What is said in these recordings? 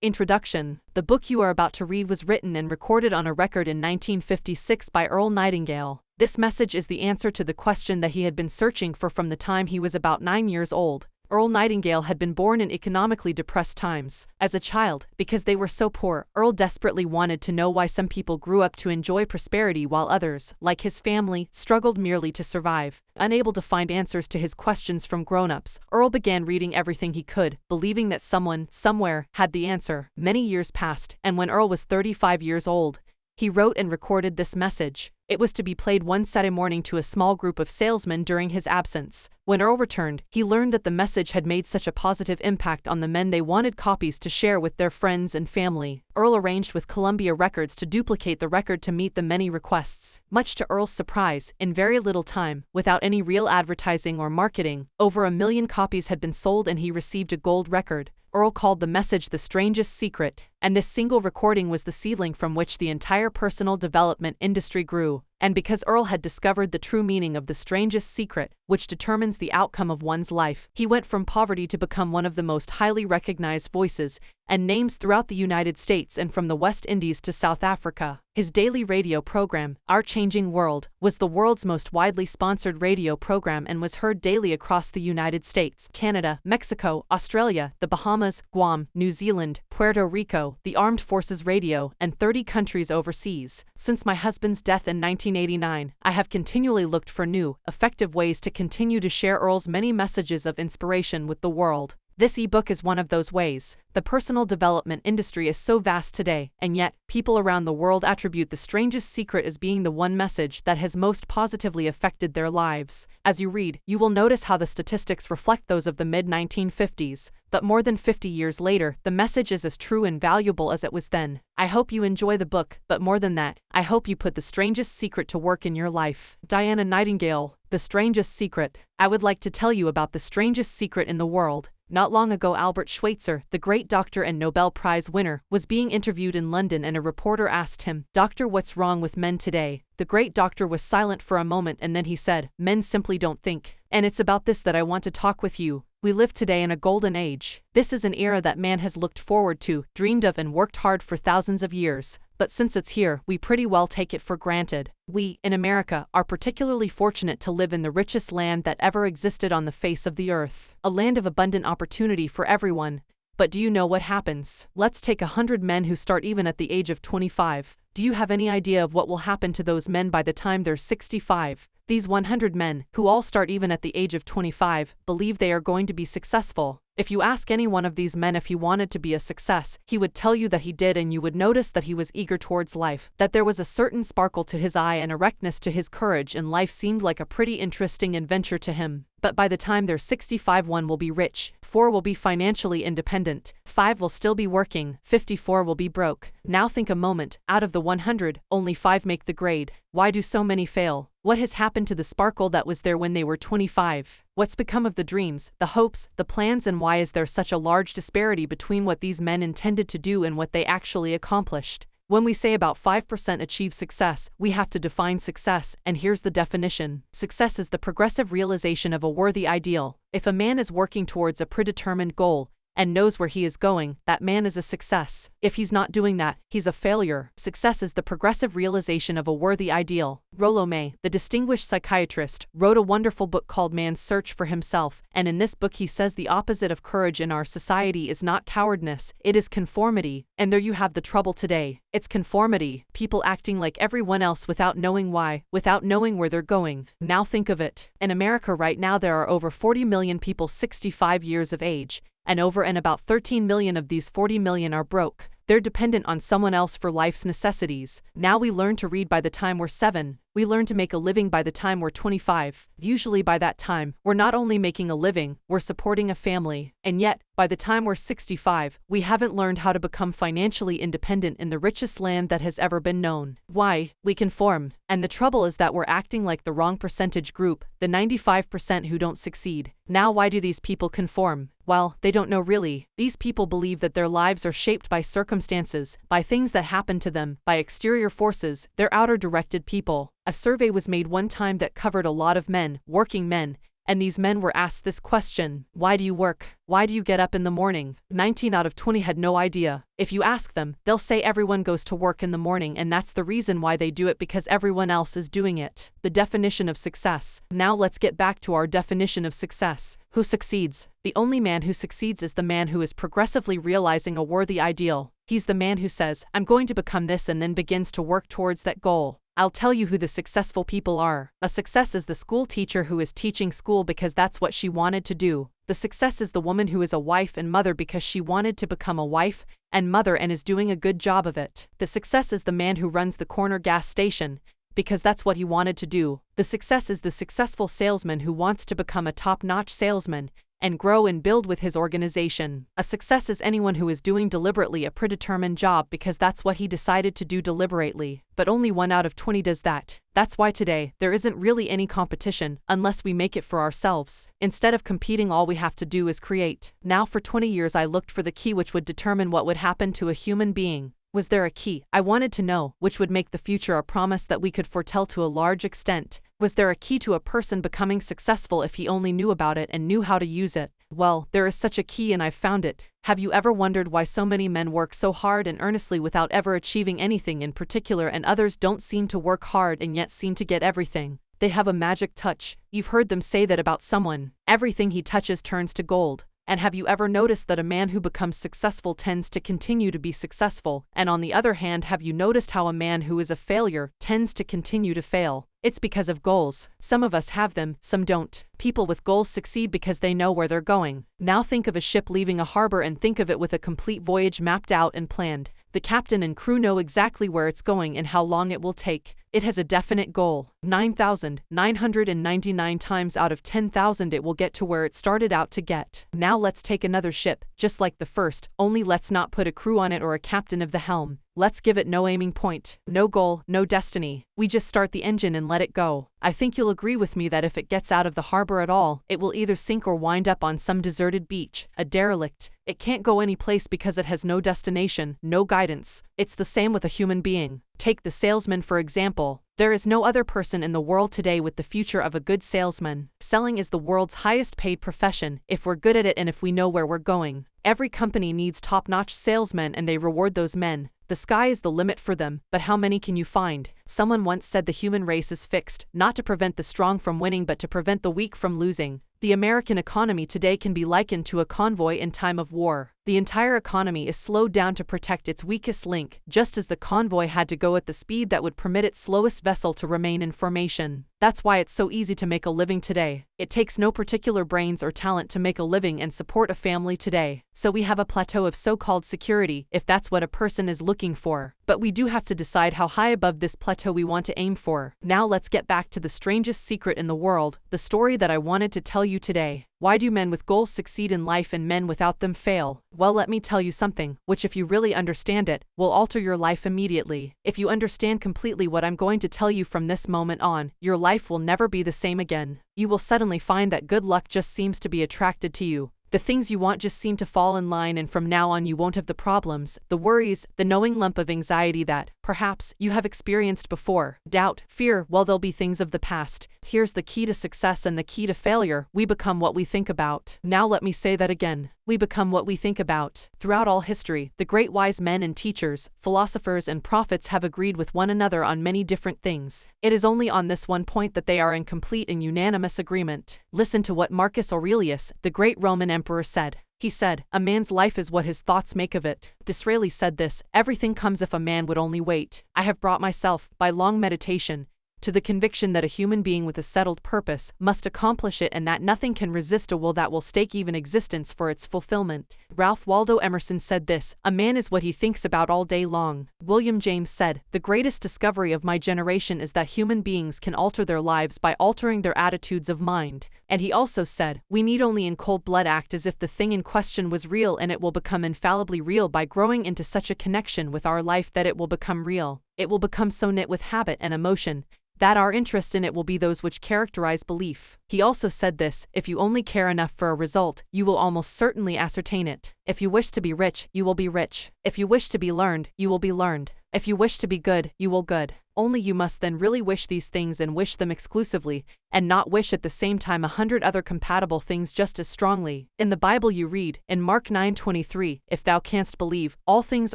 Introduction The book you are about to read was written and recorded on a record in 1956 by Earl Nightingale. This message is the answer to the question that he had been searching for from the time he was about nine years old. Earl Nightingale had been born in economically depressed times. As a child, because they were so poor, Earl desperately wanted to know why some people grew up to enjoy prosperity while others, like his family, struggled merely to survive. Unable to find answers to his questions from grown-ups, Earl began reading everything he could, believing that someone, somewhere, had the answer. Many years passed, and when Earl was 35 years old, he wrote and recorded this message. It was to be played one Saturday morning to a small group of salesmen during his absence. When Earl returned, he learned that the message had made such a positive impact on the men they wanted copies to share with their friends and family. Earl arranged with Columbia Records to duplicate the record to meet the many requests. Much to Earl's surprise, in very little time, without any real advertising or marketing, over a million copies had been sold and he received a gold record. Earl called the message the strangest secret, and this single recording was the seedling from which the entire personal development industry grew. And because Earl had discovered the true meaning of the strangest secret, which determines the outcome of one's life, he went from poverty to become one of the most highly recognized voices and names throughout the United States and from the West Indies to South Africa. His daily radio program, Our Changing World, was the world's most widely sponsored radio program and was heard daily across the United States, Canada, Mexico, Australia, the Bahamas, Guam, New Zealand, Puerto Rico, the Armed Forces Radio, and 30 countries overseas. Since my husband's death in 1989, I have continually looked for new, effective ways to continue to share Earl's many messages of inspiration with the world. This ebook is one of those ways. The personal development industry is so vast today, and yet, people around the world attribute the strangest secret as being the one message that has most positively affected their lives. As you read, you will notice how the statistics reflect those of the mid 1950s, but more than 50 years later, the message is as true and valuable as it was then. I hope you enjoy the book, but more than that, I hope you put the strangest secret to work in your life. Diana Nightingale, The Strangest Secret. I would like to tell you about the strangest secret in the world. Not long ago, Albert Schweitzer, the great doctor and Nobel Prize winner, was being interviewed in London and a reporter asked him, Doctor, what's wrong with men today? The great doctor was silent for a moment and then he said, Men simply don't think. And it's about this that I want to talk with you. We live today in a golden age. This is an era that man has looked forward to, dreamed of, and worked hard for thousands of years. But since it's here, we pretty well take it for granted. We, in America, are particularly fortunate to live in the richest land that ever existed on the face of the earth. A land of abundant opportunity for everyone. But do you know what happens? Let's take a hundred men who start even at the age of 25. Do you have any idea of what will happen to those men by the time they're 65? These 100 men, who all start even at the age of 25, believe they are going to be successful. If you ask any one of these men if he wanted to be a success, he would tell you that he did and you would notice that he was eager towards life, that there was a certain sparkle to his eye and erectness to his courage and life seemed like a pretty interesting adventure to him. But by the time they're 65 one will be rich, 4 will be financially independent, 5 will still be working, 54 will be broke. Now think a moment, out of the 100, only 5 make the grade. Why do so many fail? What has happened to the sparkle that was there when they were 25? What's become of the dreams, the hopes, the plans and why is there such a large disparity between what these men intended to do and what they actually accomplished? When we say about 5% achieve success, we have to define success, and here's the definition. Success is the progressive realization of a worthy ideal. If a man is working towards a predetermined goal, and knows where he is going, that man is a success. If he's not doing that, he's a failure. Success is the progressive realization of a worthy ideal. Rollo May, the distinguished psychiatrist, wrote a wonderful book called Man's Search for Himself, and in this book he says the opposite of courage in our society is not cowardness, it is conformity. And there you have the trouble today. It's conformity, people acting like everyone else without knowing why, without knowing where they're going. Now think of it. In America right now there are over 40 million people 65 years of age, and over and about 13 million of these 40 million are broke. They're dependent on someone else for life's necessities. Now we learn to read by the time we're 7. We learn to make a living by the time we're 25. Usually by that time, we're not only making a living, we're supporting a family. And yet, by the time we're 65, we haven't learned how to become financially independent in the richest land that has ever been known. Why? We conform. And the trouble is that we're acting like the wrong percentage group, the 95% who don't succeed. Now why do these people conform? Well, they don't know really. These people believe that their lives are shaped by circumstances, by things that happen to them, by exterior forces, they're outer directed people. A survey was made one time that covered a lot of men, working men, and these men were asked this question Why do you work? Why do you get up in the morning? 19 out of 20 had no idea. If you ask them, they'll say everyone goes to work in the morning and that's the reason why they do it because everyone else is doing it. The definition of success. Now let's get back to our definition of success. Who succeeds? The only man who succeeds is the man who is progressively realizing a worthy ideal. He's the man who says, I'm going to become this and then begins to work towards that goal. I'll tell you who the successful people are. A success is the school teacher who is teaching school because that's what she wanted to do. The success is the woman who is a wife and mother because she wanted to become a wife and mother and is doing a good job of it. The success is the man who runs the corner gas station because that's what he wanted to do. The success is the successful salesman who wants to become a top notch salesman and grow and build with his organization. A success is anyone who is doing deliberately a predetermined job because that's what he decided to do deliberately, but only one out of 20 does that. That's why today, there isn't really any competition unless we make it for ourselves. Instead of competing, all we have to do is create. Now, for 20 years, I looked for the key which would determine what would happen to a human being. Was there a key? I wanted to know, which would make the future a promise that we could foretell to a large extent. Was there a key to a person becoming successful if he only knew about it and knew how to use it? Well, there is such a key and I've found it. Have you ever wondered why so many men work so hard and earnestly without ever achieving anything in particular and others don't seem to work hard and yet seem to get everything? They have a magic touch. You've heard them say that about someone. Everything he touches turns to gold. And have you ever noticed that a man who becomes successful tends to continue to be successful? And on the other hand, have you noticed how a man who is a failure tends to continue to fail? It's because of goals. Some of us have them, some don't. People with goals succeed because they know where they're going. Now think of a ship leaving a harbor and think of it with a complete voyage mapped out and planned. The captain and crew know exactly where it's going and how long it will take. It has a definite goal. 9,999 times out of 10,000 it will get to where it started out to get. Now let's take another ship, just like the first, only let's not put a crew on it or a captain of the helm. Let's give it no aiming point, no goal, no destiny. We just start the engine and let it go. I think you'll agree with me that if it gets out of the harbor at all, it will either sink or wind up on some deserted beach, a derelict. It can't go any place because it has no destination, no guidance. It's the same with a human being. Take the salesman for example. There is no other person in the world today with the future of a good salesman. Selling is the world's highest paid profession, if we're good at it and if we know where we're going. Every company needs top notch salesmen and they reward those men. The sky is the limit for them, but how many can you find? Someone once said the human race is fixed, not to prevent the strong from winning but to prevent the weak from losing. The American economy today can be likened to a convoy in time of war. The entire economy is slowed down to protect its weakest link, just as the convoy had to go at the speed that would permit its slowest vessel to remain in formation. That's why it's so easy to make a living today. It takes no particular brains or talent to make a living and support a family today. So we have a plateau of so-called security, if that's what a person is looking for. But we do have to decide how high above this plateau we want to aim for. Now let's get back to the strangest secret in the world, the story that I wanted to tell you today. Why do men with goals succeed in life and men without them fail? Well, let me tell you something, which, if you really understand it, will alter your life immediately. If you understand completely what I'm going to tell you from this moment on, your life will never be the same again. You will suddenly find that good luck just seems to be attracted to you. The things you want just seem to fall in line, and from now on, you won't have the problems, the worries, the knowing lump of anxiety that, perhaps, you have experienced before. Doubt, fear, well, they'll be things of the past. Here's the key to success and the key to failure we become what we think about. Now, let me say that again. We become what we think about. Throughout all history, the great wise men and teachers, philosophers, and prophets have agreed with one another on many different things. It is only on this one point that they are in complete and unanimous agreement. Listen to what Marcus Aurelius, the great Roman emperor, said. He said, A man's life is what his thoughts make of it. Disraeli said this Everything comes if a man would only wait. I have brought myself, by long meditation, to the conviction that a human being with a settled purpose must accomplish it and that nothing can resist a will that will stake even existence for its fulfillment. Ralph Waldo Emerson said this A man is what he thinks about all day long. William James said, The greatest discovery of my generation is that human beings can alter their lives by altering their attitudes of mind. And he also said, We need only in cold blood act as if the thing in question was real and it will become infallibly real by growing into such a connection with our life that it will become real. It will become so knit with habit and emotion that our interest in it will be those which characterize belief. He also said this if you only care enough for a result, you will almost certainly ascertain it. If you wish to be rich, you will be rich. If you wish to be learned, you will be learned. If you wish to be good, you will good. Only you must then really wish these things and wish them exclusively, and not wish at the same time a hundred other compatible things just as strongly. In the Bible you read, in Mark 9:23, if thou canst believe, all things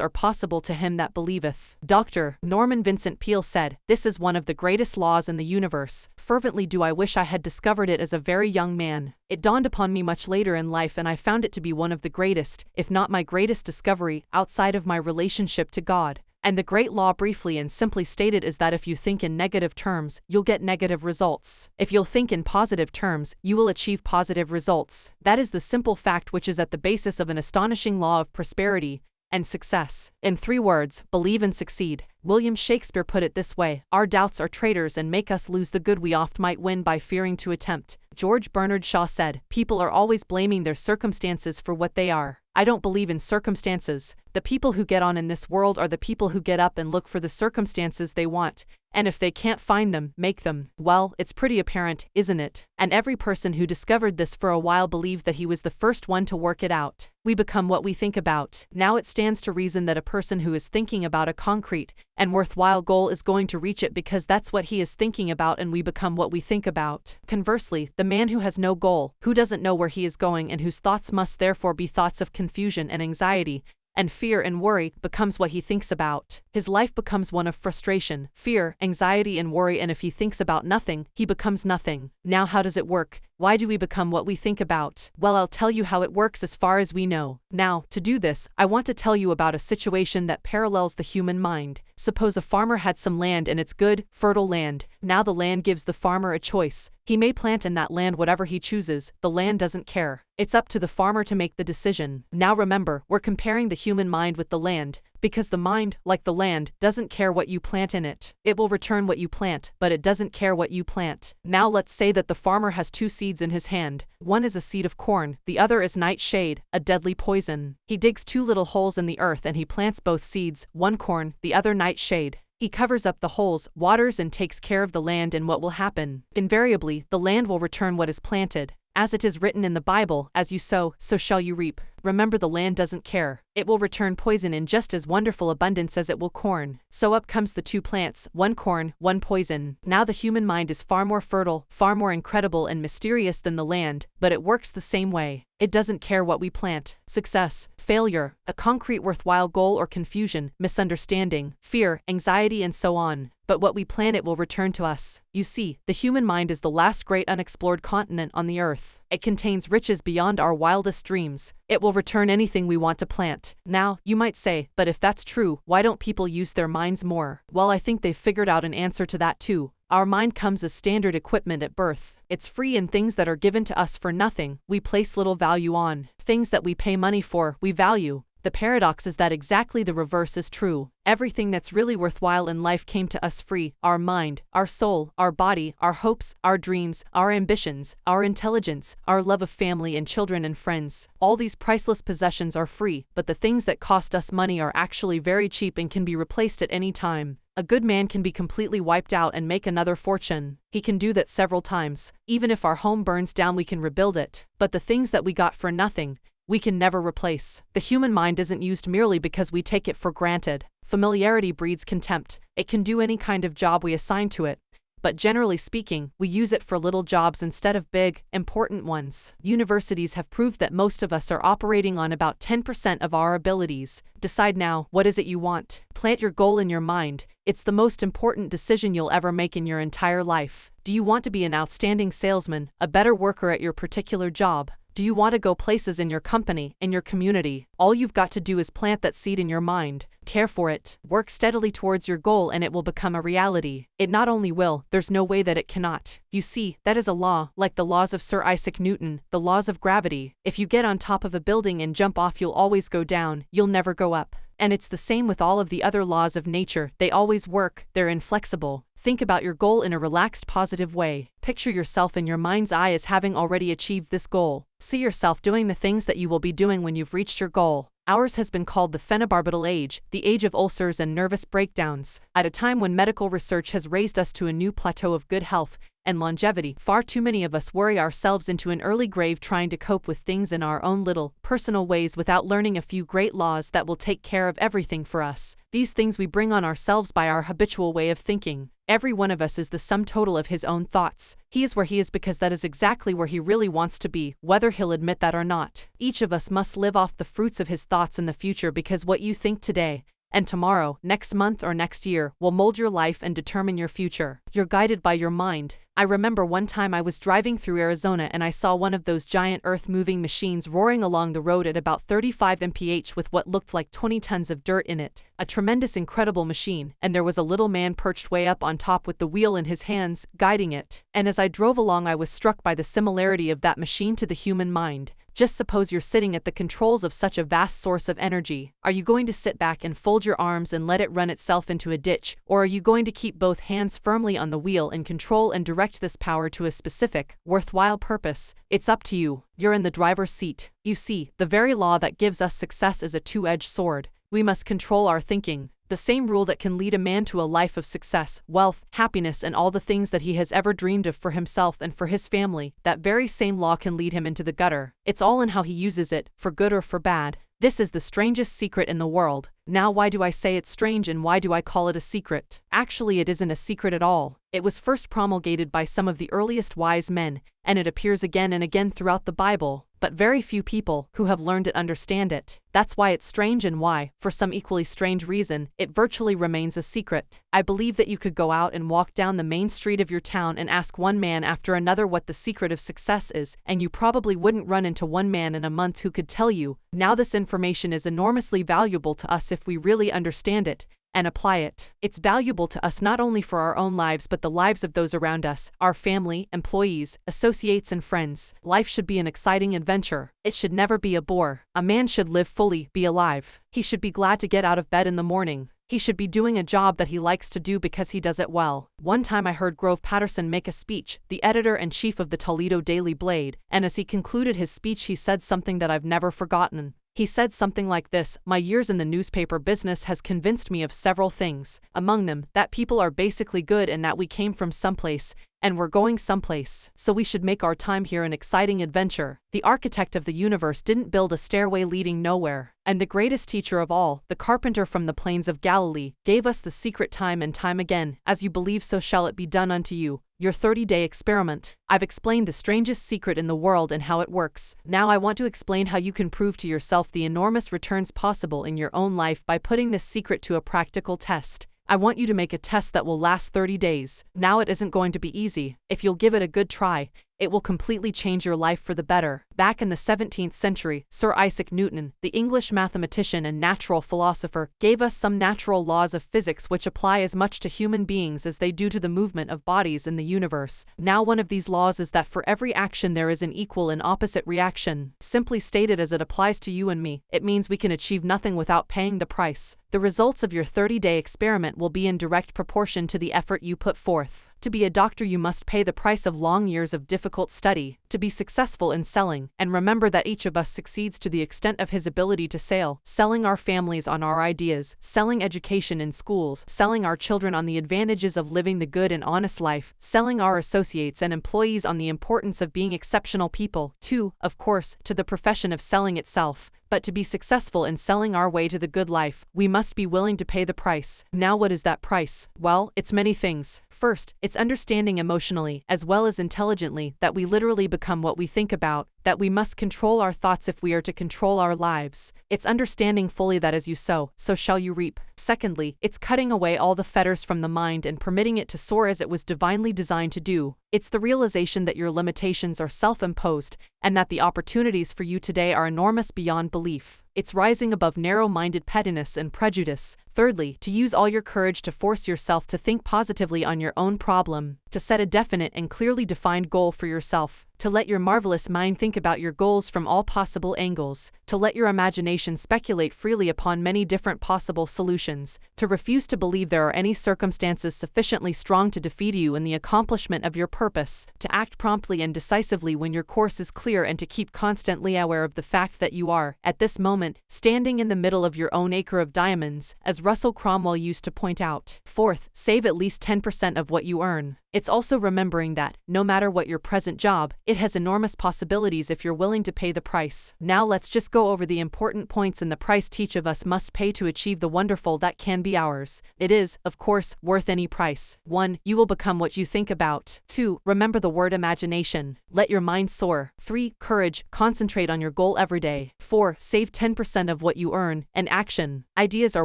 are possible to him that believeth. Dr. Norman Vincent Peale said, This is one of the greatest laws in the universe. Fervently do I wish I had discovered it as a very young man. It dawned upon me much later in life and I found it to be one of the greatest, if not my greatest discovery, outside of my relationship to God. And the great law, briefly and simply stated, is that if you think in negative terms, you'll get negative results. If you'll think in positive terms, you will achieve positive results. That is the simple fact which is at the basis of an astonishing law of prosperity and success. In three words, believe and succeed. William Shakespeare put it this way Our doubts are traitors and make us lose the good we oft might win by fearing to attempt. George Bernard Shaw said, People are always blaming their circumstances for what they are. I don't believe in circumstances. The people who get on in this world are the people who get up and look for the circumstances they want, and if they can't find them, make them. Well, it's pretty apparent, isn't it? And every person who discovered this for a while believed that he was the first one to work it out. We become what we think about. Now it stands to reason that a person who is thinking about a concrete and worthwhile goal is going to reach it because that's what he is thinking about and we become what we think about. Conversely, the man who has no goal, who doesn't know where he is going and whose thoughts must therefore be thoughts of confusion and anxiety, and fear and worry becomes what he thinks about. His life becomes one of frustration, fear, anxiety, and worry, and if he thinks about nothing, he becomes nothing. Now, how does it work? Why do we become what we think about? Well, I'll tell you how it works as far as we know. Now, to do this, I want to tell you about a situation that parallels the human mind. Suppose a farmer had some land and it's good, fertile land. Now the land gives the farmer a choice. He may plant in that land whatever he chooses, the land doesn't care. It's up to the farmer to make the decision. Now remember, we're comparing the human mind with the land because the mind, like the land, doesn't care what you plant in it. It will return what you plant, but it doesn't care what you plant. Now let's say that the farmer has two seeds in his hand. One is a seed of corn, the other is nightshade, a deadly poison. He digs two little holes in the earth and he plants both seeds, one corn, the other nightshade. He covers up the holes, waters and takes care of the land and what will happen? Invariably, the land will return what is planted. As it is written in the Bible, as you sow, so shall you reap. Remember the land doesn't care. It will return poison in just as wonderful abundance as it will corn. So up comes the two plants, one corn, one poison. Now the human mind is far more fertile, far more incredible and mysterious than the land, but it works the same way. It doesn't care what we plant. Success, failure, a concrete worthwhile goal or confusion, misunderstanding, fear, anxiety and so on but what we plant it will return to us. You see, the human mind is the last great unexplored continent on the earth. It contains riches beyond our wildest dreams. It will return anything we want to plant. Now, you might say, but if that's true, why don't people use their minds more? Well, I think they've figured out an answer to that too. Our mind comes as standard equipment at birth. It's free in things that are given to us for nothing, we place little value on. Things that we pay money for, we value. The paradox is that exactly the reverse is true. Everything that's really worthwhile in life came to us free our mind, our soul, our body, our hopes, our dreams, our ambitions, our intelligence, our love of family and children and friends. All these priceless possessions are free, but the things that cost us money are actually very cheap and can be replaced at any time. A good man can be completely wiped out and make another fortune. He can do that several times. Even if our home burns down, we can rebuild it. But the things that we got for nothing, we can never replace. The human mind isn't used merely because we take it for granted. Familiarity breeds contempt. It can do any kind of job we assign to it. But generally speaking, we use it for little jobs instead of big, important ones. Universities have proved that most of us are operating on about 10% of our abilities. Decide now, what is it you want? Plant your goal in your mind. It's the most important decision you'll ever make in your entire life. Do you want to be an outstanding salesman, a better worker at your particular job? Do you want to go places in your company, in your community? All you've got to do is plant that seed in your mind, care for it, work steadily towards your goal, and it will become a reality. It not only will, there's no way that it cannot. You see, that is a law, like the laws of Sir Isaac Newton, the laws of gravity. If you get on top of a building and jump off, you'll always go down, you'll never go up. And it's the same with all of the other laws of nature, they always work, they're inflexible. Think about your goal in a relaxed, positive way. Picture yourself in your mind's eye as having already achieved this goal. See yourself doing the things that you will be doing when you've reached your goal. Ours has been called the phenobarbital age, the age of ulcers and nervous breakdowns. At a time when medical research has raised us to a new plateau of good health, and longevity. Far too many of us worry ourselves into an early grave trying to cope with things in our own little, personal ways without learning a few great laws that will take care of everything for us. These things we bring on ourselves by our habitual way of thinking. Every one of us is the sum total of his own thoughts. He is where he is because that is exactly where he really wants to be, whether he'll admit that or not. Each of us must live off the fruits of his thoughts in the future because what you think today, and tomorrow, next month, or next year will mold your life and determine your future. You're guided by your mind. I remember one time I was driving through Arizona and I saw one of those giant earth moving machines roaring along the road at about 35 mph with what looked like 20 tons of dirt in it. A tremendous, incredible machine, and there was a little man perched way up on top with the wheel in his hands, guiding it. And as I drove along, I was struck by the similarity of that machine to the human mind. Just suppose you're sitting at the controls of such a vast source of energy. Are you going to sit back and fold your arms and let it run itself into a ditch, or are you going to keep both hands firmly on the wheel and control and direct this power to a specific, worthwhile purpose? It's up to you. You're in the driver's seat. You see, the very law that gives us success is a two edged sword. We must control our thinking, the same rule that can lead a man to a life of success, wealth, happiness, and all the things that he has ever dreamed of for himself and for his family, that very same law can lead him into the gutter. It's all in how he uses it, for good or for bad. This is the strangest secret in the world. Now, why do I say it's strange and why do I call it a secret? Actually, it isn't a secret at all. It was first promulgated by some of the earliest wise men, and it appears again and again throughout the Bible, but very few people who have learned it understand it. That's why it's strange and why, for some equally strange reason, it virtually remains a secret. I believe that you could go out and walk down the main street of your town and ask one man after another what the secret of success is, and you probably wouldn't run into one man in a month who could tell you. Now, this information is enormously valuable to us if we really understand it, and apply it. It's valuable to us not only for our own lives but the lives of those around us, our family, employees, associates, and friends. Life should be an exciting adventure. It should never be a bore. A man should live fully, be alive. He should be glad to get out of bed in the morning. He should be doing a job that he likes to do because he does it well. One time I heard Grove Patterson make a speech, the editor and chief of the Toledo Daily Blade, and as he concluded his speech, he said something that I've never forgotten. He said something like this My years in the newspaper business has convinced me of several things, among them, that people are basically good and that we came from someplace, and we're going someplace, so we should make our time here an exciting adventure. The architect of the universe didn't build a stairway leading nowhere, and the greatest teacher of all, the carpenter from the plains of Galilee, gave us the secret time and time again As you believe, so shall it be done unto you your 30 day experiment. I've explained the strangest secret in the world and how it works. Now I want to explain how you can prove to yourself the enormous returns possible in your own life by putting this secret to a practical test. I want you to make a test that will last 30 days. Now it isn't going to be easy. If you'll give it a good try, it will completely change your life for the better. Back in the 17th century, Sir Isaac Newton, the English mathematician and natural philosopher, gave us some natural laws of physics which apply as much to human beings as they do to the movement of bodies in the universe. Now, one of these laws is that for every action there is an equal and opposite reaction. Simply stated as it applies to you and me, it means we can achieve nothing without paying the price. The results of your 30 day experiment will be in direct proportion to the effort you put forth. To be a doctor, you must pay the price of long years of difficult study, to be successful in selling, and remember that each of us succeeds to the extent of his ability to sell, selling our families on our ideas, selling education in schools, selling our children on the advantages of living the good and honest life, selling our associates and employees on the importance of being exceptional people, too, of course, to the profession of selling itself, but to be successful in selling our way to the good life, we must be willing to pay the price. Now, what is that price? Well, it's many things. First, it's understanding emotionally, as well as intelligently, that we literally become what we think about, that we must control our thoughts if we are to control our lives. It's understanding fully that as you sow, so shall you reap. Secondly, it's cutting away all the fetters from the mind and permitting it to soar as it was divinely designed to do. It's the realization that your limitations are self imposed and that the opportunities for you today are enormous beyond belief. It's rising above narrow minded pettiness and prejudice. Thirdly, to use all your courage to force yourself to think positively on your own problem, to set a definite and clearly defined goal for yourself, to let your marvelous mind think about your goals from all possible angles, to let your imagination speculate freely upon many different possible solutions, to refuse to believe there are any circumstances sufficiently strong to defeat you in the accomplishment of your purpose, to act promptly and decisively when your course is clear, and to keep constantly aware of the fact that you are, at this moment, standing in the middle of your own acre of diamonds, as Russell Conwell used to point out. Fourth, save at least 10% of what you earn. It's also remembering that, no matter what your present job, it has enormous possibilities if you're willing to pay the price. Now let's just go over the important points and the price each of us must pay to achieve the wonderful that can be ours. It is, of course, worth any price. 1. You will become what you think about. 2. Remember the word imagination. Let your mind soar. 3. Courage. Concentrate on your goal every day. 4. Save 10% of what you earn. And action. Ideas are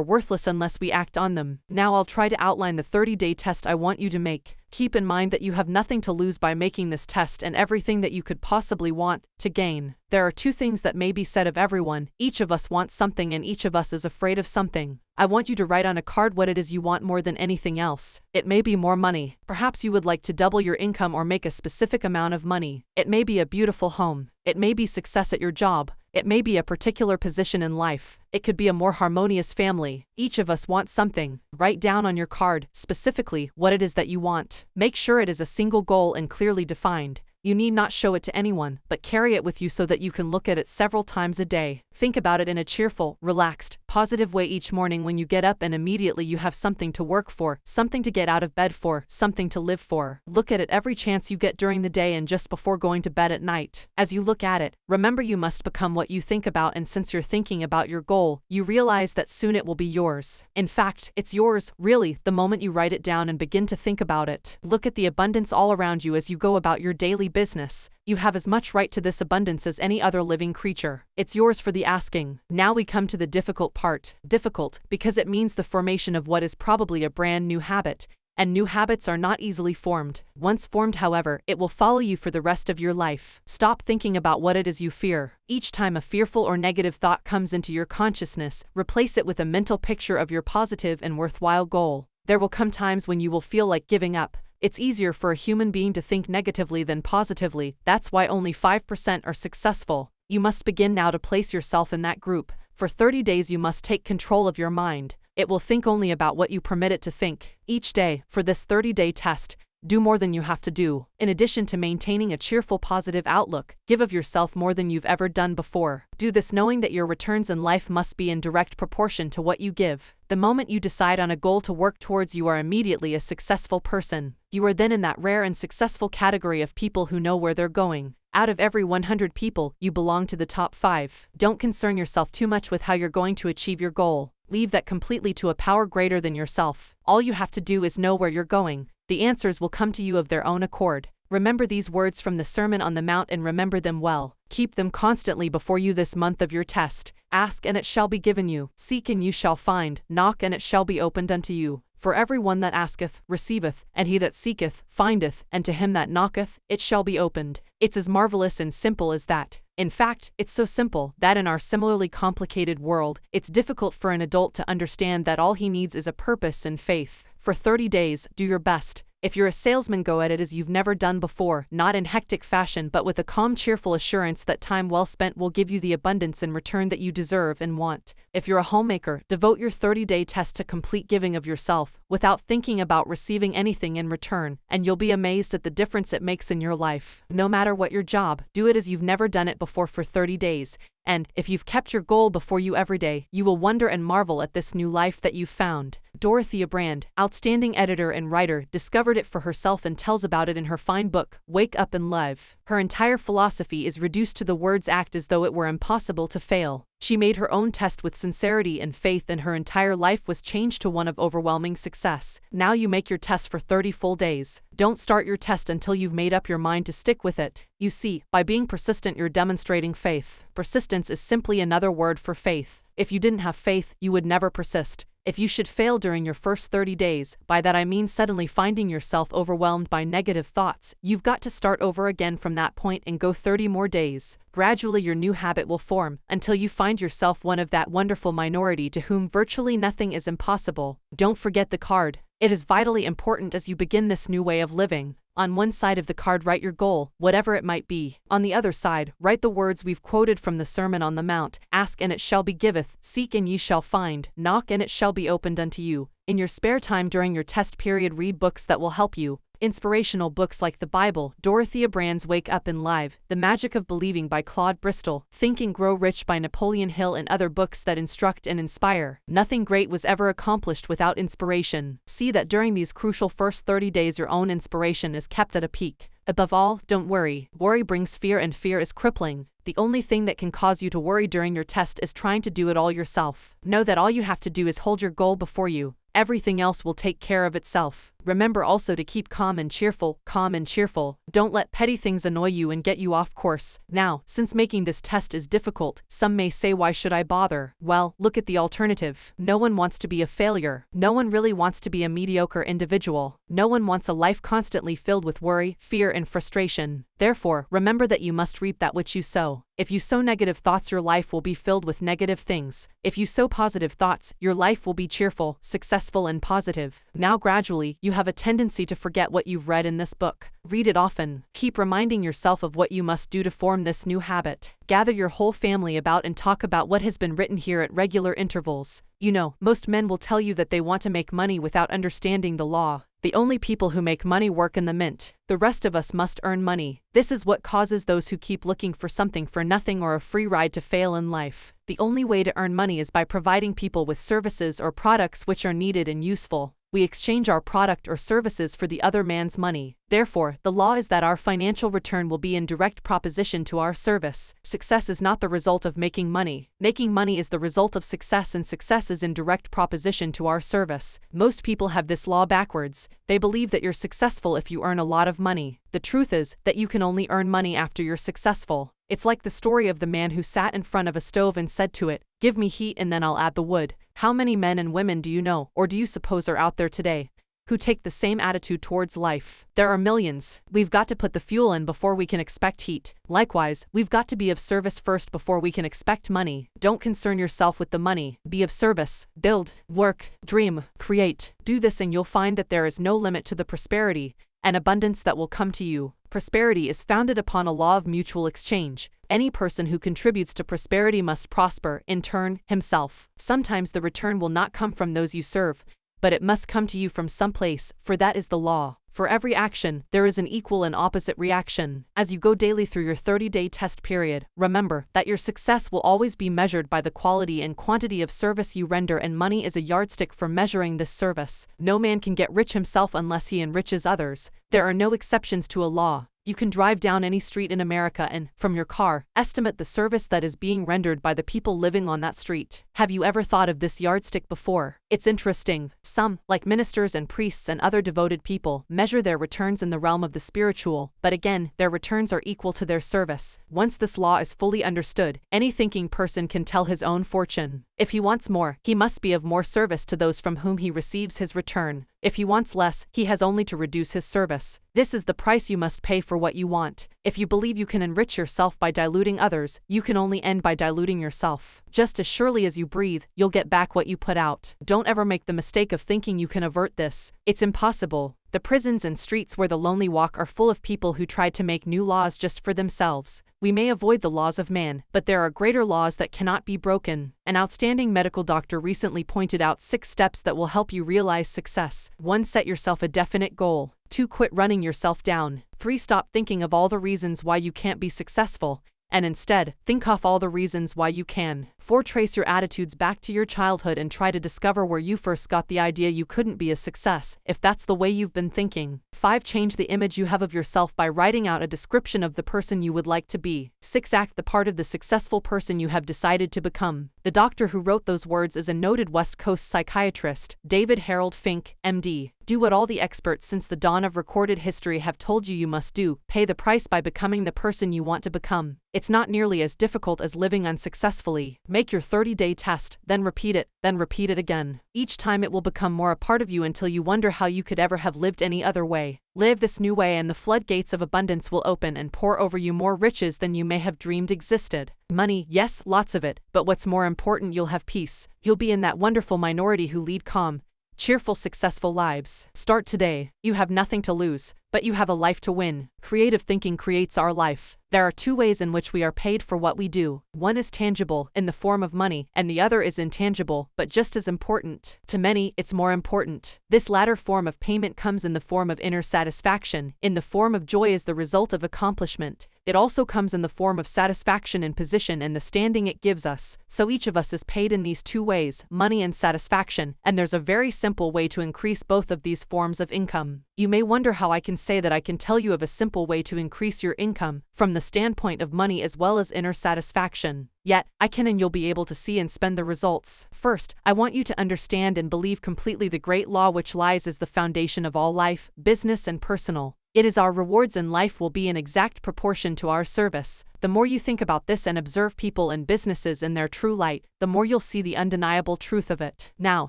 worthless unless we act on them. Now I'll try to outline the 30 day test I want you to make. Keep in mind that you have nothing to lose by making this test and everything that you could possibly want to gain. There are two things that may be said of everyone each of us wants something and each of us is afraid of something. I want you to write on a card what it is you want more than anything else. It may be more money. Perhaps you would like to double your income or make a specific amount of money. It may be a beautiful home. It may be success at your job. It may be a particular position in life. It could be a more harmonious family. Each of us wants something. Write down on your card, specifically, what it is that you want. Make sure it is a single goal and clearly defined. You need not show it to anyone, but carry it with you so that you can look at it several times a day. Think about it in a cheerful, relaxed, positive way each morning when you get up and immediately you have something to work for, something to get out of bed for, something to live for. Look at it every chance you get during the day and just before going to bed at night. As you look at it, remember you must become what you think about and since you're thinking about your goal, you realize that soon it will be yours. In fact, it's yours, really, the moment you write it down and begin to think about it. Look at the abundance all around you as you go about your daily business. You have as much right to this abundance as any other living creature. It's yours for the asking. Now we come to the difficult part. Difficult, because it means the formation of what is probably a brand new habit, and new habits are not easily formed. Once formed, however, it will follow you for the rest of your life. Stop thinking about what it is you fear. Each time a fearful or negative thought comes into your consciousness, replace it with a mental picture of your positive and worthwhile goal. There will come times when you will feel like giving up, it's easier for a human being to think negatively than positively, that's why only 5% are successful. You must begin now to place yourself in that group. For 30 days, you must take control of your mind. It will think only about what you permit it to think. Each day, for this 30 day test, do more than you have to do. In addition to maintaining a cheerful, positive outlook, give of yourself more than you've ever done before. Do this knowing that your returns in life must be in direct proportion to what you give. The moment you decide on a goal to work towards, you are immediately a successful person. You are then in that rare and successful category of people who know where they're going. Out of every 100 people, you belong to the top 5. Don't concern yourself too much with how you're going to achieve your goal. Leave that completely to a power greater than yourself. All you have to do is know where you're going. The answers will come to you of their own accord. Remember these words from the Sermon on the Mount and remember them well. Keep them constantly before you this month of your test. Ask and it shall be given you. Seek and you shall find. Knock and it shall be opened unto you. For every one that asketh, receiveth, and he that seeketh, findeth, and to him that knocketh, it shall be opened. It's as marvelous and simple as that. In fact, it's so simple that in our similarly complicated world, it's difficult for an adult to understand that all he needs is a purpose and faith. For 30 days, do your best. If you're a salesman, go at it as you've never done before, not in hectic fashion, but with a calm, cheerful assurance that time well spent will give you the abundance in return that you deserve and want. If you're a homemaker, devote your 30 day test to complete giving of yourself, without thinking about receiving anything in return, and you'll be amazed at the difference it makes in your life. No matter what your job, do it as you've never done it before for 30 days, and, if you've kept your goal before you every day, you will wonder and marvel at this new life that you've found. Dorothea Brande, outstanding editor and writer, discovered it for herself and tells about it in her fine book, Wake Up and Live. Her entire philosophy is reduced to the words act as though it were impossible to fail. She made her own test with sincerity and faith, and her entire life was changed to one of overwhelming success. Now you make your test for 30 full days. Don't start your test until you've made up your mind to stick with it. You see, by being persistent, you're demonstrating faith. Persistence is simply another word for faith. If you didn't have faith, you would never persist. If you should fail during your first 30 days, by that I mean suddenly finding yourself overwhelmed by negative thoughts, you've got to start over again from that point and go 30 more days. Gradually, your new habit will form until you find yourself one of that wonderful minority to whom virtually nothing is impossible. Don't forget the card. It is vitally important as you begin this new way of living. On one side of the card, write your goal, whatever it might be. On the other side, write the words we've quoted from the Sermon on the Mount Ask and it shall be giveth, seek and ye shall find, knock and it shall be opened unto you. In your spare time during your test period, read books that will help you. Inspirational books like the Bible, Dorothea Brande's Wake Up and Live, The Magic of Believing by Claude Bristol, Think and Grow Rich by Napoleon Hill, and other books that instruct and inspire. Nothing great was ever accomplished without inspiration. See that during these crucial first 30 days, your own inspiration is kept at a peak. Above all, don't worry. Worry brings fear, and fear is crippling. The only thing that can cause you to worry during your test is trying to do it all yourself. Know that all you have to do is hold your goal before you. Everything else will take care of itself. Remember also to keep calm and cheerful, calm and cheerful. Don't let petty things annoy you and get you off course. Now, since making this test is difficult, some may say why should I bother? Well, look at the alternative. No one wants to be a failure. No one really wants to be a mediocre individual. No one wants a life constantly filled with worry, fear and frustration. Therefore, remember that you must reap that which you sow. If you sow negative thoughts, your life will be filled with negative things. If you sow positive thoughts, your life will be cheerful, successful, and positive. Now, gradually, you have a tendency to forget what you've read in this book. Read it often. Keep reminding yourself of what you must do to form this new habit. Gather your whole family about and talk about what has been written here at regular intervals. You know, most men will tell you that they want to make money without understanding the law. The only people who make money work in the mint. The rest of us must earn money. This is what causes those who keep looking for something for nothing or a free ride to fail in life. The only way to earn money is by providing people with services or products which are needed and useful we exchange our product or services for the other man's money. Therefore, the law is that our financial return will be in direct proposition to our service. Success is not the result of making money. Making money is the result of success, and success is in direct proposition to our service. Most people have this law backwards. They believe that you're successful if you earn a lot of money. The truth is that you can only earn money after you're successful. It's like the story of the man who sat in front of a stove and said to it, Give me heat and then I'll add the wood. How many men and women do you know, or do you suppose are out there today, who take the same attitude towards life? There are millions. We've got to put the fuel in before we can expect heat. Likewise, we've got to be of service first before we can expect money. Don't concern yourself with the money. Be of service. Build, work, dream, create. Do this and you'll find that there is no limit to the prosperity and abundance that will come to you. Prosperity is founded upon a law of mutual exchange. Any person who contributes to prosperity must prosper, in turn, himself. Sometimes the return will not come from those you serve, but it must come to you from some place, for that is the law. For every action, there is an equal and opposite reaction. As you go daily through your 30 day test period, remember that your success will always be measured by the quality and quantity of service you render, and money is a yardstick for measuring this service. No man can get rich himself unless he enriches others. There are no exceptions to a law. You can drive down any street in America and, from your car, estimate the service that is being rendered by the people living on that street. Have you ever thought of this yardstick before? It's interesting. Some, like ministers and priests and other devoted people, measure their returns in the realm of the spiritual, but again, their returns are equal to their service. Once this law is fully understood, any thinking person can tell his own fortune. If he wants more, he must be of more service to those from whom he receives his return. If he wants less, he has only to reduce his service. This is the price you must pay for what you want. If you believe you can enrich yourself by diluting others, you can only end by diluting yourself. Just as surely as you breathe, you'll get back what you put out. Don't ever make the mistake of thinking you can avert this. It's impossible. The prisons and streets where the lonely walk are full of people who tried to make new laws just for themselves. We may avoid the laws of man, but there are greater laws that cannot be broken. An outstanding medical doctor recently pointed out six steps that will help you realize success. 1. Set yourself a definite goal. 2. Quit running yourself down. 3. Stop thinking of all the reasons why you can't be successful and instead, think off all the reasons why you can. 4. Trace your attitudes back to your childhood and try to discover where you first got the idea you couldn't be a success, if that's the way you've been thinking. 5. Change the image you have of yourself by writing out a description of the person you would like to be. 6. Act the part of the successful person you have decided to become. The doctor who wrote those words is a noted West Coast psychiatrist, David Harold Fink, MD. Do what all the experts since the dawn of recorded history have told you you must do pay the price by becoming the person you want to become. It's not nearly as difficult as living unsuccessfully. Make your 30 day test, then repeat it, then repeat it again. Each time it will become more a part of you until you wonder how you could ever have lived any other way. Live this new way, and the floodgates of abundance will open and pour over you more riches than you may have dreamed existed. Money, yes, lots of it, but what's more important, you'll have peace. You'll be in that wonderful minority who lead calm, cheerful, successful lives. Start today. You have nothing to lose, but you have a life to win. Creative thinking creates our life. There are two ways in which we are paid for what we do. One is tangible, in the form of money, and the other is intangible, but just as important. To many, it's more important. This latter form of payment comes in the form of inner satisfaction, in the form of joy as the result of accomplishment. It also comes in the form of satisfaction in position and the standing it gives us. So each of us is paid in these two ways, money and satisfaction, and there's a very simple way to increase both of these forms of income. You may wonder how I can say that I can tell you of a simple way to increase your income, from the standpoint of money as well as inner satisfaction. Yet, I can and you'll be able to see and spend the results. First, I want you to understand and believe completely the great law which lies as the foundation of all life, business, and personal. It is our rewards in life will be in exact proportion to our service. The more you think about this and observe people and businesses in their true light, the more you'll see the undeniable truth of it. Now,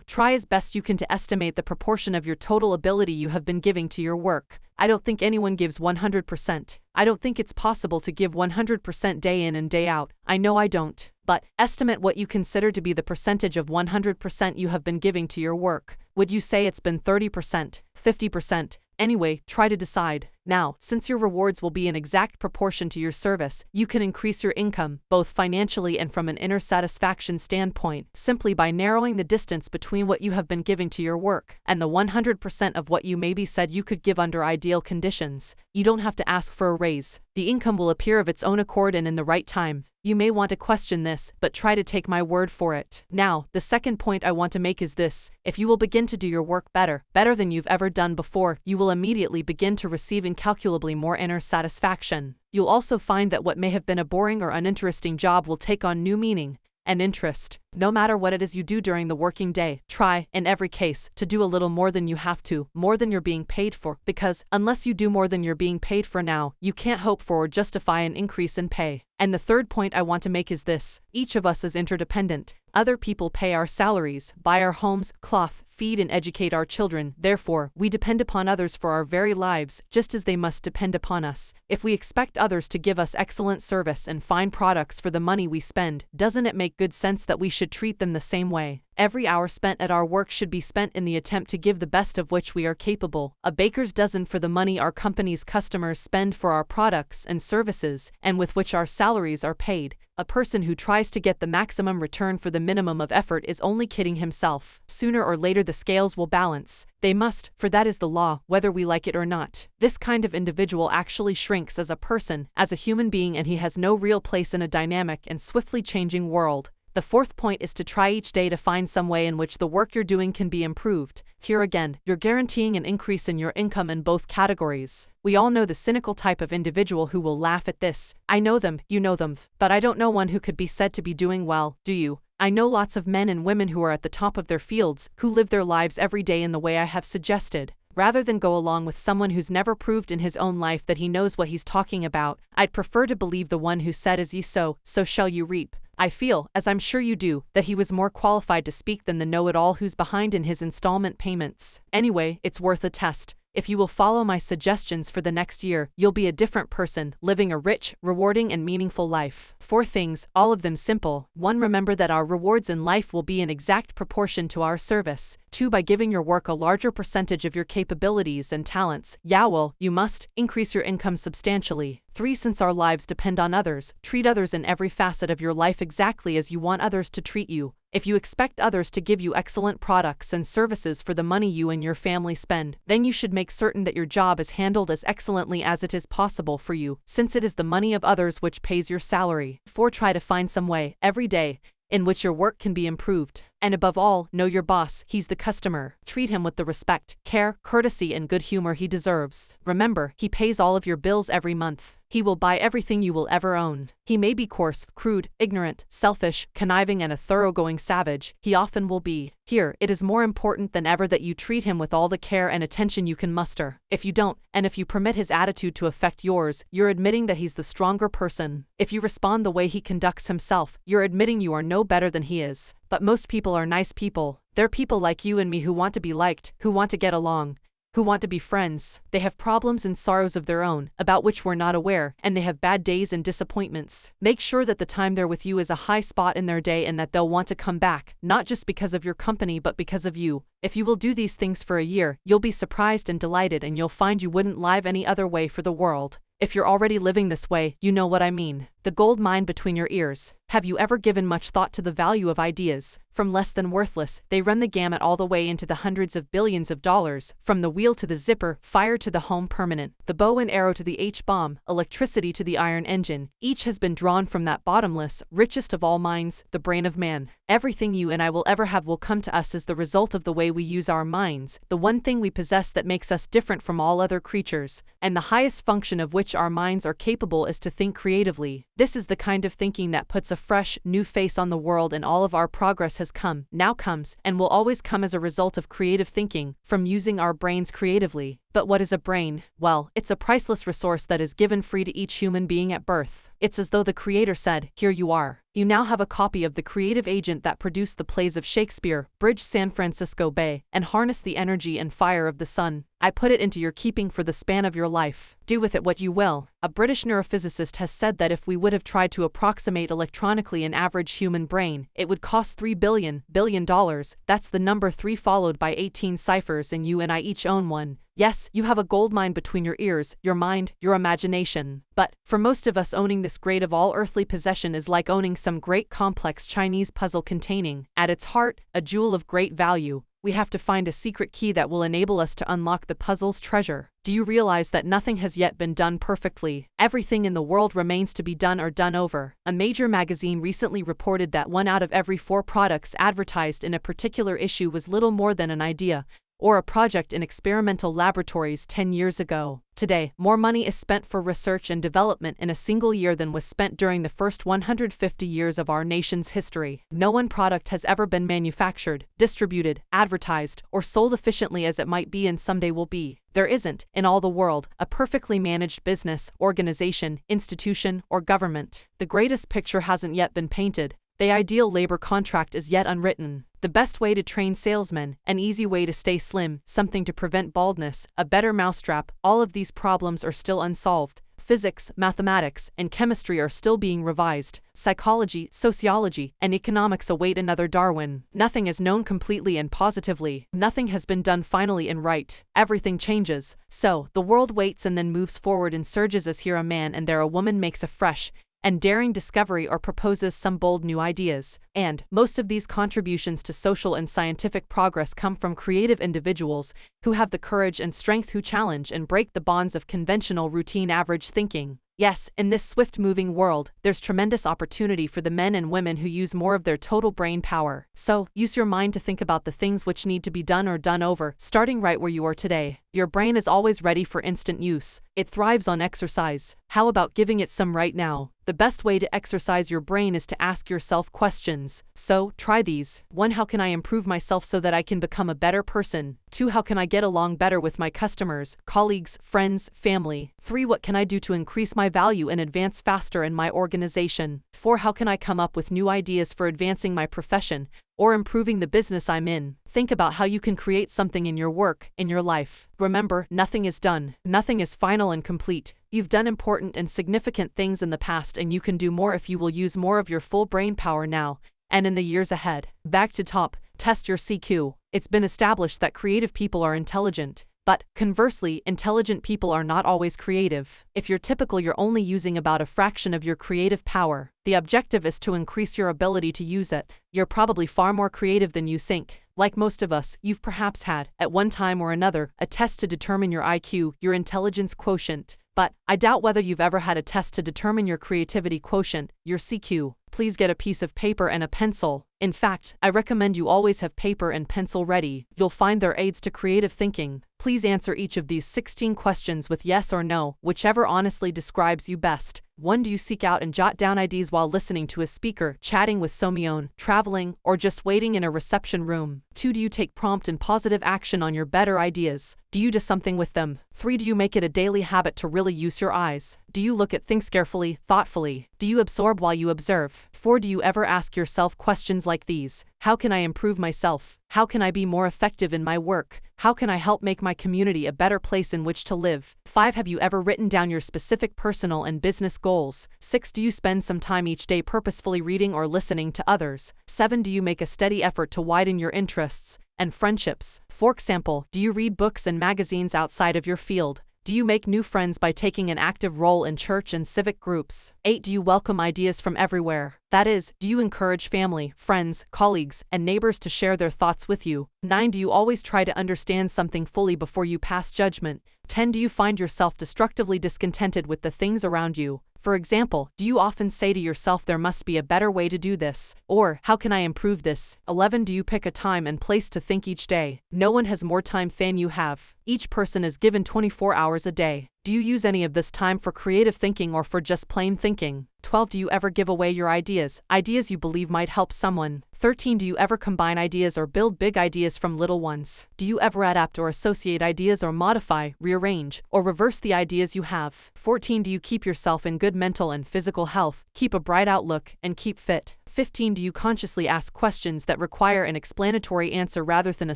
try as best you can to estimate the proportion of your total ability you have been giving to your work. I don't think anyone gives 100%. I don't think it's possible to give 100% day in and day out. I know I don't. But, estimate what you consider to be the percentage of 100% you have been giving to your work. Would you say it's been 30%, 50%, Anyway, try to decide. Now, since your rewards will be in exact proportion to your service, you can increase your income, both financially and from an inner satisfaction standpoint, simply by narrowing the distance between what you have been giving to your work and the 100% of what you maybe said you could give under ideal conditions. You don't have to ask for a raise. The income will appear of its own accord and in the right time. You may want to question this, but try to take my word for it. Now, the second point I want to make is this if you will begin to do your work better, better than you've ever done before, you will immediately begin to receive incalculably more inner satisfaction. You'll also find that what may have been a boring or uninteresting job will take on new meaning and interest. No matter what it is you do during the working day, try, in every case, to do a little more than you have to, more than you're being paid for, because, unless you do more than you're being paid for now, you can't hope for or justify an increase in pay. And the third point I want to make is this each of us is interdependent. Other people pay our salaries, buy our homes, cloth, feed and educate our children, therefore, we depend upon others for our very lives, just as they must depend upon us. If we expect others to give us excellent service and fine products for the money we spend, doesn't it make good sense that we should treat them the same way. Every hour spent at our work should be spent in the attempt to give the best of which we are capable, a baker's dozen for the money our company's customers spend for our products and services, and with which our salaries are paid. A person who tries to get the maximum return for the minimum of effort is only kidding himself. Sooner or later the scales will balance. They must, for that is the law, whether we like it or not. This kind of individual actually shrinks as a person, as a human being, and he has no real place in a dynamic and swiftly changing world. The fourth point is to try each day to find some way in which the work you're doing can be improved. Here again, you're guaranteeing an increase in your income in both categories. We all know the cynical type of individual who will laugh at this. I know them, you know them, but I don't know one who could be said to be doing well, do you? I know lots of men and women who are at the top of their fields, who live their lives every day in the way I have suggested. Rather than go along with someone who's never proved in his own life that he knows what he's talking about, I'd prefer to believe the one who said, As ye sow, so shall you reap. I feel, as I'm sure you do, that he was more qualified to speak than the know it all who's behind in his installment payments. Anyway, it's worth a test. If you will follow my suggestions for the next year, you'll be a different person, living a rich, rewarding, and meaningful life. Four things, all of them simple. One, remember that our rewards in life will be in exact proportion to our service. Two, by giving your work a larger percentage of your capabilities and talents, yeah, well, you must increase your income substantially. Three, since our lives depend on others, treat others in every facet of your life exactly as you want others to treat you. If you expect others to give you excellent products and services for the money you and your family spend, then you should make certain that your job is handled as excellently as it is possible for you, since it is the money of others which pays your salary. 4. Try to find some way, every day, in which your work can be improved. And above all, know your boss, he's the customer. Treat him with the respect, care, courtesy, and good humor he deserves. Remember, he pays all of your bills every month. He will buy everything you will ever own. He may be coarse, crude, ignorant, selfish, conniving, and a thoroughgoing savage. He often will be. Here, it is more important than ever that you treat him with all the care and attention you can muster. If you don't, and if you permit his attitude to affect yours, you're admitting that he's the stronger person. If you respond the way he conducts himself, you're admitting you are no better than he is. But most people are nice people. They're people like you and me who want to be liked, who want to get along, who want to be friends. They have problems and sorrows of their own, about which we're not aware, and they have bad days and disappointments. Make sure that the time they're with you is a high spot in their day and that they'll want to come back, not just because of your company but because of you. If you will do these things for a year, you'll be surprised and delighted and you'll find you wouldn't live any other way for the world. If you're already living this way, you know what I mean. The gold mine between your ears. Have you ever given much thought to the value of ideas? From less than worthless, they run the gamut all the way into the hundreds of billions of dollars, from the wheel to the zipper, fire to the home permanent, the bow and arrow to the H-bomb, electricity to the ion engine. Each has been drawn from that bottomless, richest of all minds, the brain of man. Everything you and I will ever have will come to us as the result of the way we use our minds, the one thing we possess that makes us different from all other creatures, and the highest function of which our minds are capable is to think creatively. This is the kind of thinking that puts a fresh, new face on the world and all of our progress has come, now comes, and will always come as a result of creative thinking, from using our brains creatively. But what is a brain? Well, it's a priceless resource that is given free to each human being at birth. It's as though the Creator said, Here you are. You now have a copy of the creative agent that produced the plays of Shakespeare, bridged San Francisco Bay, and harnessed the energy and fire of the sun. I put it into your keeping for the span of your life. Do with it what you will. A British neurophysicist has said that if we would have tried to approximate electronically an average human brain, it would cost 3 billion, billion dollars. That's the number 3 followed by 18 ciphers and you and I each own one. Yes, you have a gold mine between your ears, your mind, your imagination. But, for most of us owning this great of all earthly possession is like owning some great complex Chinese puzzle containing, at its heart, a jewel of great value. We have to find a secret key that will enable us to unlock the puzzle's treasure. Do you realize that nothing has yet been done perfectly? Everything in the world remains to be done or done over. A major magazine recently reported that one out of every four products advertised in a particular issue was little more than an idea, or a project in experimental laboratories 10 years ago. Today, more money is spent for research and development in a single year than was spent during the first 150 years of our nation's history. No one product has ever been manufactured, distributed, advertised, or sold efficiently as it might be and someday will be. There isn't, in all the world, a perfectly managed business, organization, institution, or government. The greatest picture hasn't yet been painted. The ideal labor contract is yet unwritten the best way to train salesmen, an easy way to stay slim, something to prevent baldness, a better mousetrap, all of these problems are still unsolved. Physics, mathematics, and chemistry are still being revised. Psychology, sociology, and economics await another Darwin. Nothing is known completely and positively. Nothing has been done finally and right. Everything changes. So, the world waits and then moves forward and surges as here a man and there a woman makes a fresh, and daring discovery or proposes some bold new ideas. And most of these contributions to social and scientific progress come from creative individuals who have the courage and strength who challenge and break the bonds of conventional routine average thinking. Yes, in this swift moving world, there's tremendous opportunity for the men and women who use more of their total brain power. So, use your mind to think about the things which need to be done or done over, starting right where you are today. Your brain is always ready for instant use. It thrives on exercise. How about giving it some right now? The best way to exercise your brain is to ask yourself questions. So, try these. 1. How can I improve myself so that I can become a better person? 2. How can I get along better with my customers, colleagues, friends, family? 3. What can I do to increase my value and advance faster in my organization? 4. How can I come up with new ideas for advancing my profession? Or improving the business I'm in. Think about how you can create something in your work, in your life. Remember, nothing is done. Nothing is final and complete. You've done important and significant things in the past and you can do more if you will use more of your full brain power now and in the years ahead. Back to top, test your CQ. It's been established that creative people are intelligent. But, conversely, intelligent people are not always creative. If you're typical, you're only using about a fraction of your creative power. The objective is to increase your ability to use it. You're probably far more creative than you think. Like most of us, you've perhaps had, at one time or another, a test to determine your IQ, your intelligence quotient. But, I doubt whether you've ever had a test to determine your creativity quotient, your CQ. Please get a piece of paper and a pencil. In fact, I recommend you always have paper and pencil ready. You'll find their aids to creative thinking. Please answer each of these 16 questions with yes or no, whichever honestly describes you best. 1. Do you seek out and jot down ideas while listening to a speaker, chatting with someone, traveling, or just waiting in a reception room? 2. Do you take prompt and positive action on your better ideas? Do you do something with them? 3. Do you make it a daily habit to really use your eyes? Do you look at things carefully, thoughtfully? Do you absorb while you observe? 4. Do you ever ask yourself questions like these? How can I improve myself? How can I be more effective in my work? How can I help make my community a better place in which to live? 5. Have you ever written down your specific personal and business goals? 6. Do you spend some time each day purposefully reading or listening to others? 7. Do you make a steady effort to widen your interests and friendships? For example, do you read books and magazines outside of your field? Do you make new friends by taking an active role in church and civic groups? 8. Do you welcome ideas from everywhere? That is, do you encourage family, friends, colleagues, and neighbors to share their thoughts with you? 9. Do you always try to understand something fully before you pass judgment? 10. Do you find yourself destructively discontented with the things around you? For example, do you often say to yourself there must be a better way to do this? Or, how can I improve this? 11. Do you pick a time and place to think each day? No one has more time than you have. Each person is given 24 hours a day. Do you use any of this time for creative thinking or for just plain thinking? 12. Do you ever give away your ideas, ideas you believe might help someone? 13. Do you ever combine ideas or build big ideas from little ones? Do you ever adapt or associate ideas or modify, rearrange, or reverse the ideas you have? 14. Do you keep yourself in good mental and physical health, keep a bright outlook, and keep fit? 15. Do you consciously ask questions that require an explanatory answer rather than a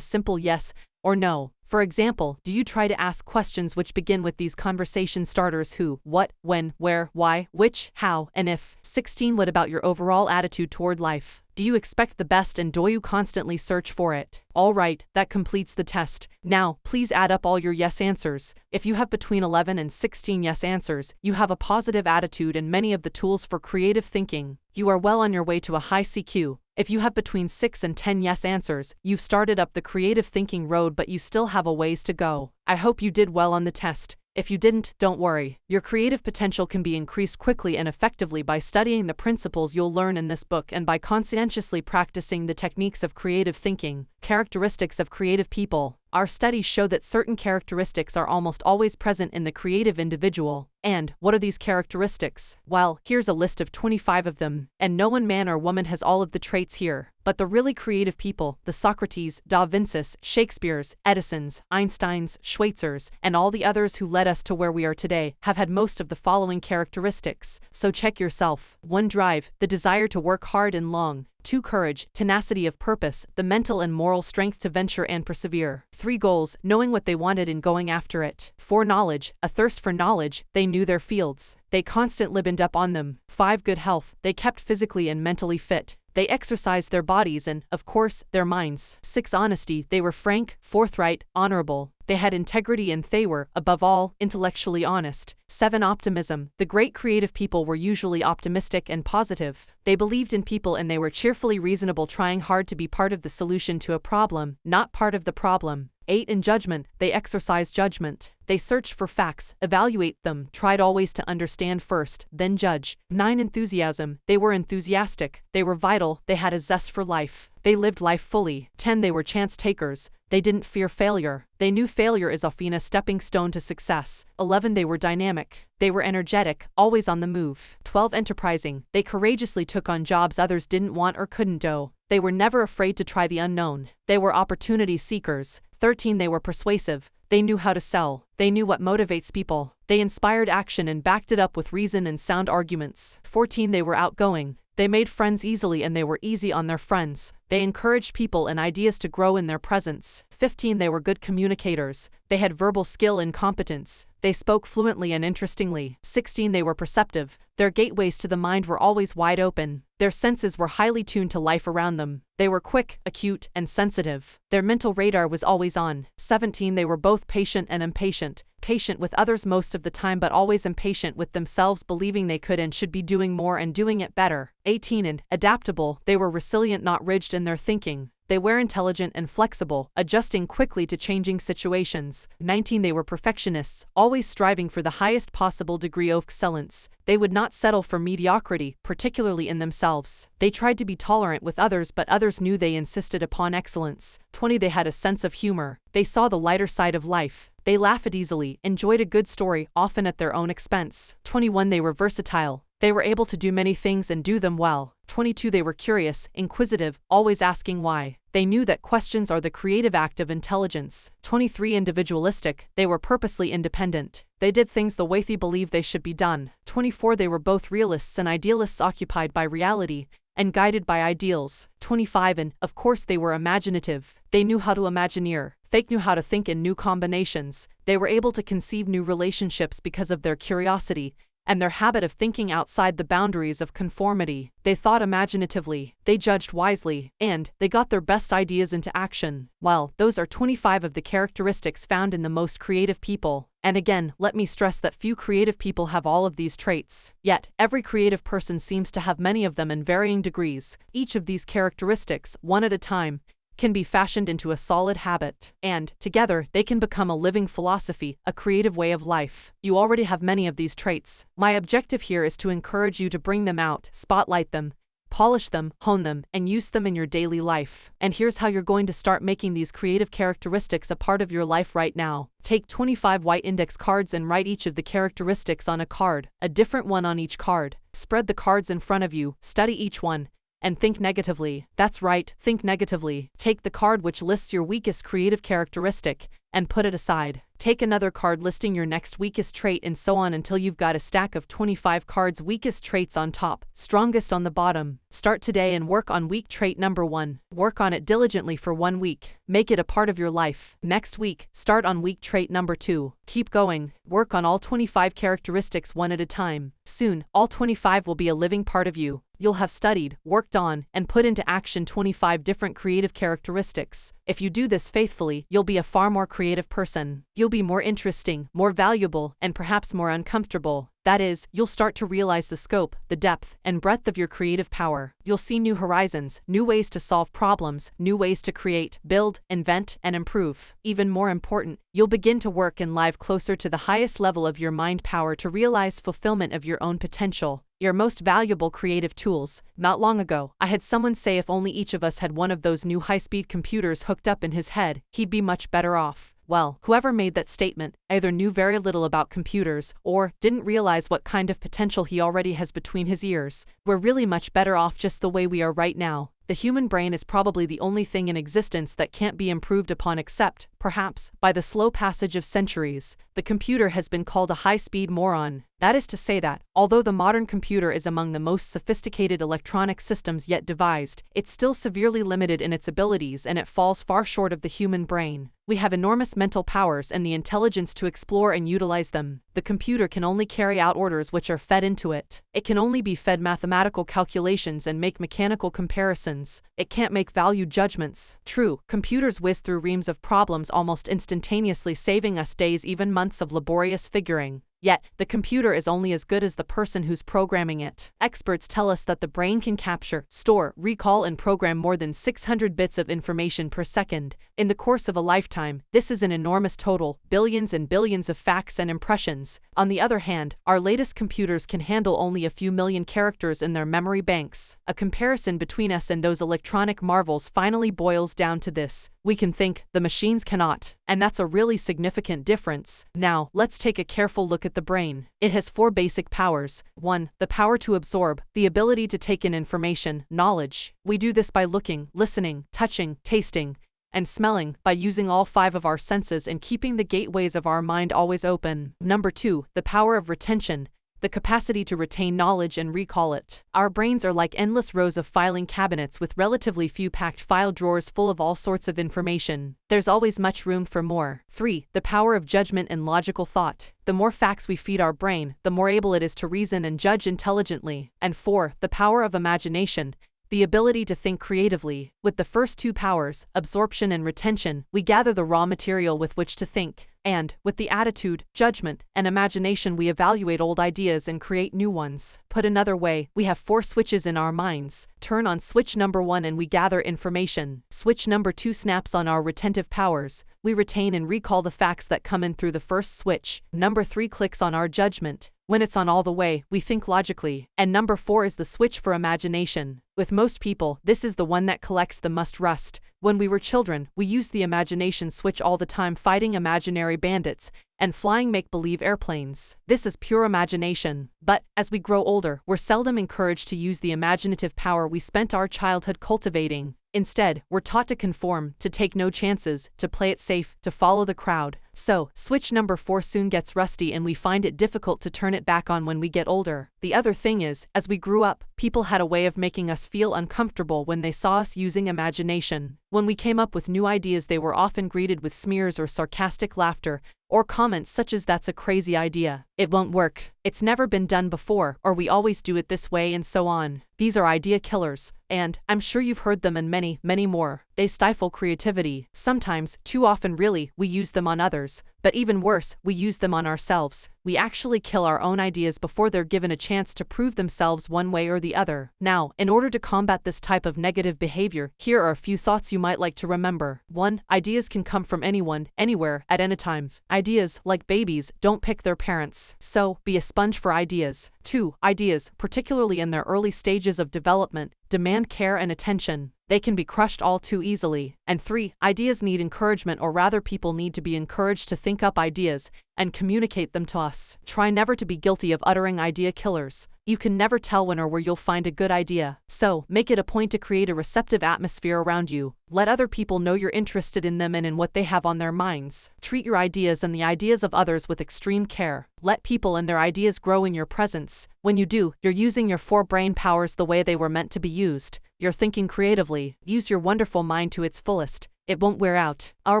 simple yes or no? For example, do you try to ask questions which begin with these conversation starters who, what, when, where, why, which, how, and if? 16. What about your overall attitude toward life? Do you expect the best and do you constantly search for it? Alright, that completes the test. Now, please add up all your yes answers. If you have between 11 and 16 yes answers, you have a positive attitude and many of the tools for creative thinking. You are well on your way to a high CQ. If you have between 6 and 10 yes answers, you've started up the creative thinking road but you still have a ways to go. I hope you did well on the test. If you didn't, don't worry. Your creative potential can be increased quickly and effectively by studying the principles you'll learn in this book and by conscientiously practicing the techniques of creative thinking. Characteristics of creative people. Our studies show that certain characteristics are almost always present in the creative individual. And, what are these characteristics? Well, here's a list of 25 of them. And no one man or woman has all of the traits here. But the really creative people, the Socrates, Da Vinci's, Shakespeare's, Edison's, Einstein's, Schweitzer's, and all the others who led us to where we are today, have had most of the following characteristics. So check yourself. 1. Drive, the desire to work hard and long. 2. Courage, tenacity of purpose, the mental and moral strength to venture and persevere. 3. Goals, knowing what they wanted and going after it. 4. Knowledge, a thirst for knowledge, they knew their fields. They constant libened up on them. 5. Good health, they kept physically and mentally fit. They exercised their bodies and, of course, their minds. 6. Honesty, they were frank, forthright, honorable. They had integrity and they were, above all, intellectually honest. 7. Optimism. The great creative people were usually optimistic and positive. They believed in people and they were cheerfully reasonable, trying hard to be part of the solution to a problem, not part of the problem. 8. In judgment, they exercise judgment. They searched for facts, evaluate them, tried always to understand first, then judge. 9. Enthusiasm. They were enthusiastic, they were vital, they had a zest for life. They lived life fully. 10. They were chance takers. They didn't fear failure. They knew failure is often a stepping stone to success. 11. They were dynamic. They were energetic, always on the move. 12. Enterprising. They courageously took on jobs others didn't want or couldn't do. They were never afraid to try the unknown. They were opportunity seekers. 13. They were persuasive. They knew how to sell. They knew what motivates people. They inspired action and backed it up with reason and sound arguments. 14. They were outgoing. They made friends easily and they were easy on their friends. They encouraged people and ideas to grow in their presence. 15. They were good communicators. They had verbal skill and competence. They spoke fluently and interestingly. 16. They were perceptive. Their gateways to the mind were always wide open. Their senses were highly tuned to life around them. They were quick, acute, and sensitive. Their mental radar was always on. 17. They were both patient and impatient. Patient with others most of the time, but always impatient with themselves, believing they could and should be doing more and doing it better. 18. And adaptable, they were resilient, not rigid in their thinking. They were intelligent and flexible, adjusting quickly to changing situations. 19. They were perfectionists, always striving for the highest possible degree of excellence. They would not settle for mediocrity, particularly in themselves. They tried to be tolerant with others, but others knew they insisted upon excellence. 20. They had a sense of humor. They saw the lighter side of life. They laughed easily, enjoyed a good story, often at their own expense. 21. They were versatile. They were able to do many things and do them well. 22. They were curious, inquisitive, always asking why. They knew that questions are the creative act of intelligence. 23. Individualistic, they were purposely independent. They did things the way they believed they should be done. 24. They were both realists and idealists occupied by reality, and guided by ideals. 25. And, of course, they were imaginative. They knew how to imagineer. Fake knew how to think in new combinations. They were able to conceive new relationships because of their curiosity, and their habit of thinking outside the boundaries of conformity. They thought imaginatively, they judged wisely, and they got their best ideas into action. Well, those are 25 of the characteristics found in the most creative people. And again, let me stress that few creative people have all of these traits. Yet, every creative person seems to have many of them in varying degrees. Each of these characteristics, one at a time, can be fashioned into a solid habit, and, together, they can become a living philosophy, a creative way of life. You already have many of these traits. My objective here is to encourage you to bring them out, spotlight them, polish them, hone them, and use them in your daily life. And here's how you're going to start making these creative characteristics a part of your life right now. Take 25 white index cards and write each of the characteristics on a card, a different one on each card. Spread the cards in front of you, study each one, and think negatively. That's right, think negatively. Take the card which lists your weakest creative characteristic and put it aside. Take another card listing your next weakest trait and so on until you've got a stack of 25 cards weakest traits on top, strongest on the bottom. Start today and work on weak trait number 1. Work on it diligently for one week. Make it a part of your life. Next week, start on weak trait number 2. Keep going. Work on all 25 characteristics one at a time. Soon, all 25 will be a living part of you. You'll have studied, worked on, and put into action 25 different creative characteristics. If you do this faithfully, you'll be a far more creative person. You'll be more interesting, more valuable, and perhaps more uncomfortable. That is, you'll start to realize the scope, the depth, and breadth of your creative power. You'll see new horizons, new ways to solve problems, new ways to create, build, invent, and improve. Even more important, you'll begin to work and live closer to the highest level of your mind power to realize fulfillment of your own potential your most valuable creative tools. Not long ago, I had someone say if only each of us had one of those new high speed computers hooked up in his head, he'd be much better off. Well, whoever made that statement either knew very little about computers or didn't realize what kind of potential he already has between his ears. We're really much better off just the way we are right now. The human brain is probably the only thing in existence that can't be improved upon except, perhaps, by the slow passage of centuries. The computer has been called a high speed moron. That is to say that, although the modern computer is among the most sophisticated electronic systems yet devised, it's still severely limited in its abilities and it falls far short of the human brain. We have enormous mental powers and the intelligence to explore and utilize them. The computer can only carry out orders which are fed into it. It can only be fed mathematical calculations and make mechanical comparisons. It can't make value judgments. True, computers whiz through reams of problems almost instantaneously saving us days even months of laborious figuring. Yet, the computer is only as good as the person who's programming it. Experts tell us that the brain can capture, store, recall, and program more than 600 bits of information per second. In the course of a lifetime, this is an enormous total, billions and billions of facts and impressions. On the other hand, our latest computers can handle only a few million characters in their memory banks. A comparison between us and those electronic marvels finally boils down to this. We can think, the machines cannot, and that's a really significant difference. Now, let's take a careful look at the brain. It has four basic powers. 1. The power to absorb, the ability to take in information, knowledge. We do this by looking, listening, touching, tasting, and smelling by using all five of our senses and keeping the gateways of our mind always open. Number 2. The power of retention, the capacity to retain knowledge and recall it. Our brains are like endless rows of filing cabinets with relatively few packed file drawers full of all sorts of information. There's always much room for more. 3. The power of judgment and logical thought. The more facts we feed our brain, the more able it is to reason and judge intelligently. And 4. The power of imagination the ability to think creatively. With the first two powers, absorption and retention, we gather the raw material with which to think and, with the attitude, judgment, and imagination we evaluate old ideas and create new ones. Put another way, we have four switches in our minds. Turn on switch number one and we gather information. Switch number two snaps on our retentive powers. We retain and recall the facts that come in through the first switch. Number three clicks on our judgment. When it's on all the way, we think logically. And number four is the switch for imagination. With most people, this is the one that collects the must rust. When we were children, we used the imagination switch all the time fighting imaginary bandits and flying make believe airplanes. This is pure imagination. But, as we grow older, we're seldom encouraged to use the imaginative power we spent our childhood cultivating. Instead, we're taught to conform, to take no chances, to play it safe, to follow the crowd. So, switch number 4 soon gets rusty and we find it difficult to turn it back on when we get older. The other thing is, as we grew up, people had a way of making us feel uncomfortable when they saw us using imagination. When we came up with new ideas, they were often greeted with smears or sarcastic laughter, or comments such as that's a crazy idea, it won't work, it's never been done before, or we always do it this way, and so on. These are idea killers, and I'm sure you've heard them and many, many more. They stifle creativity. Sometimes, too often really, we use them on others. But even worse, we use them on ourselves. We actually kill our own ideas before they're given a chance to prove themselves one way or the other. Now, in order to combat this type of negative behavior, here are a few thoughts you might like to remember. 1. Ideas can come from anyone, anywhere, at any time. Ideas, like babies, don't pick their parents. So, be a sponge for ideas. 2. Ideas, particularly in their early stages of development, demand care and attention. They can be crushed all too easily. And 3. Ideas need encouragement or rather people need to be encouraged to think up ideas and communicate them to us. Try never to be guilty of uttering idea killers. You can never tell when or where you'll find a good idea. So, make it a point to create a receptive atmosphere around you. Let other people know you're interested in them and in what they have on their minds. Treat your ideas and the ideas of others with extreme care. Let people and their ideas grow in your presence. When you do, you're using your four brain powers the way they were meant to be used. You're thinking creatively. Use your wonderful mind to its fullest. It won't wear out. Our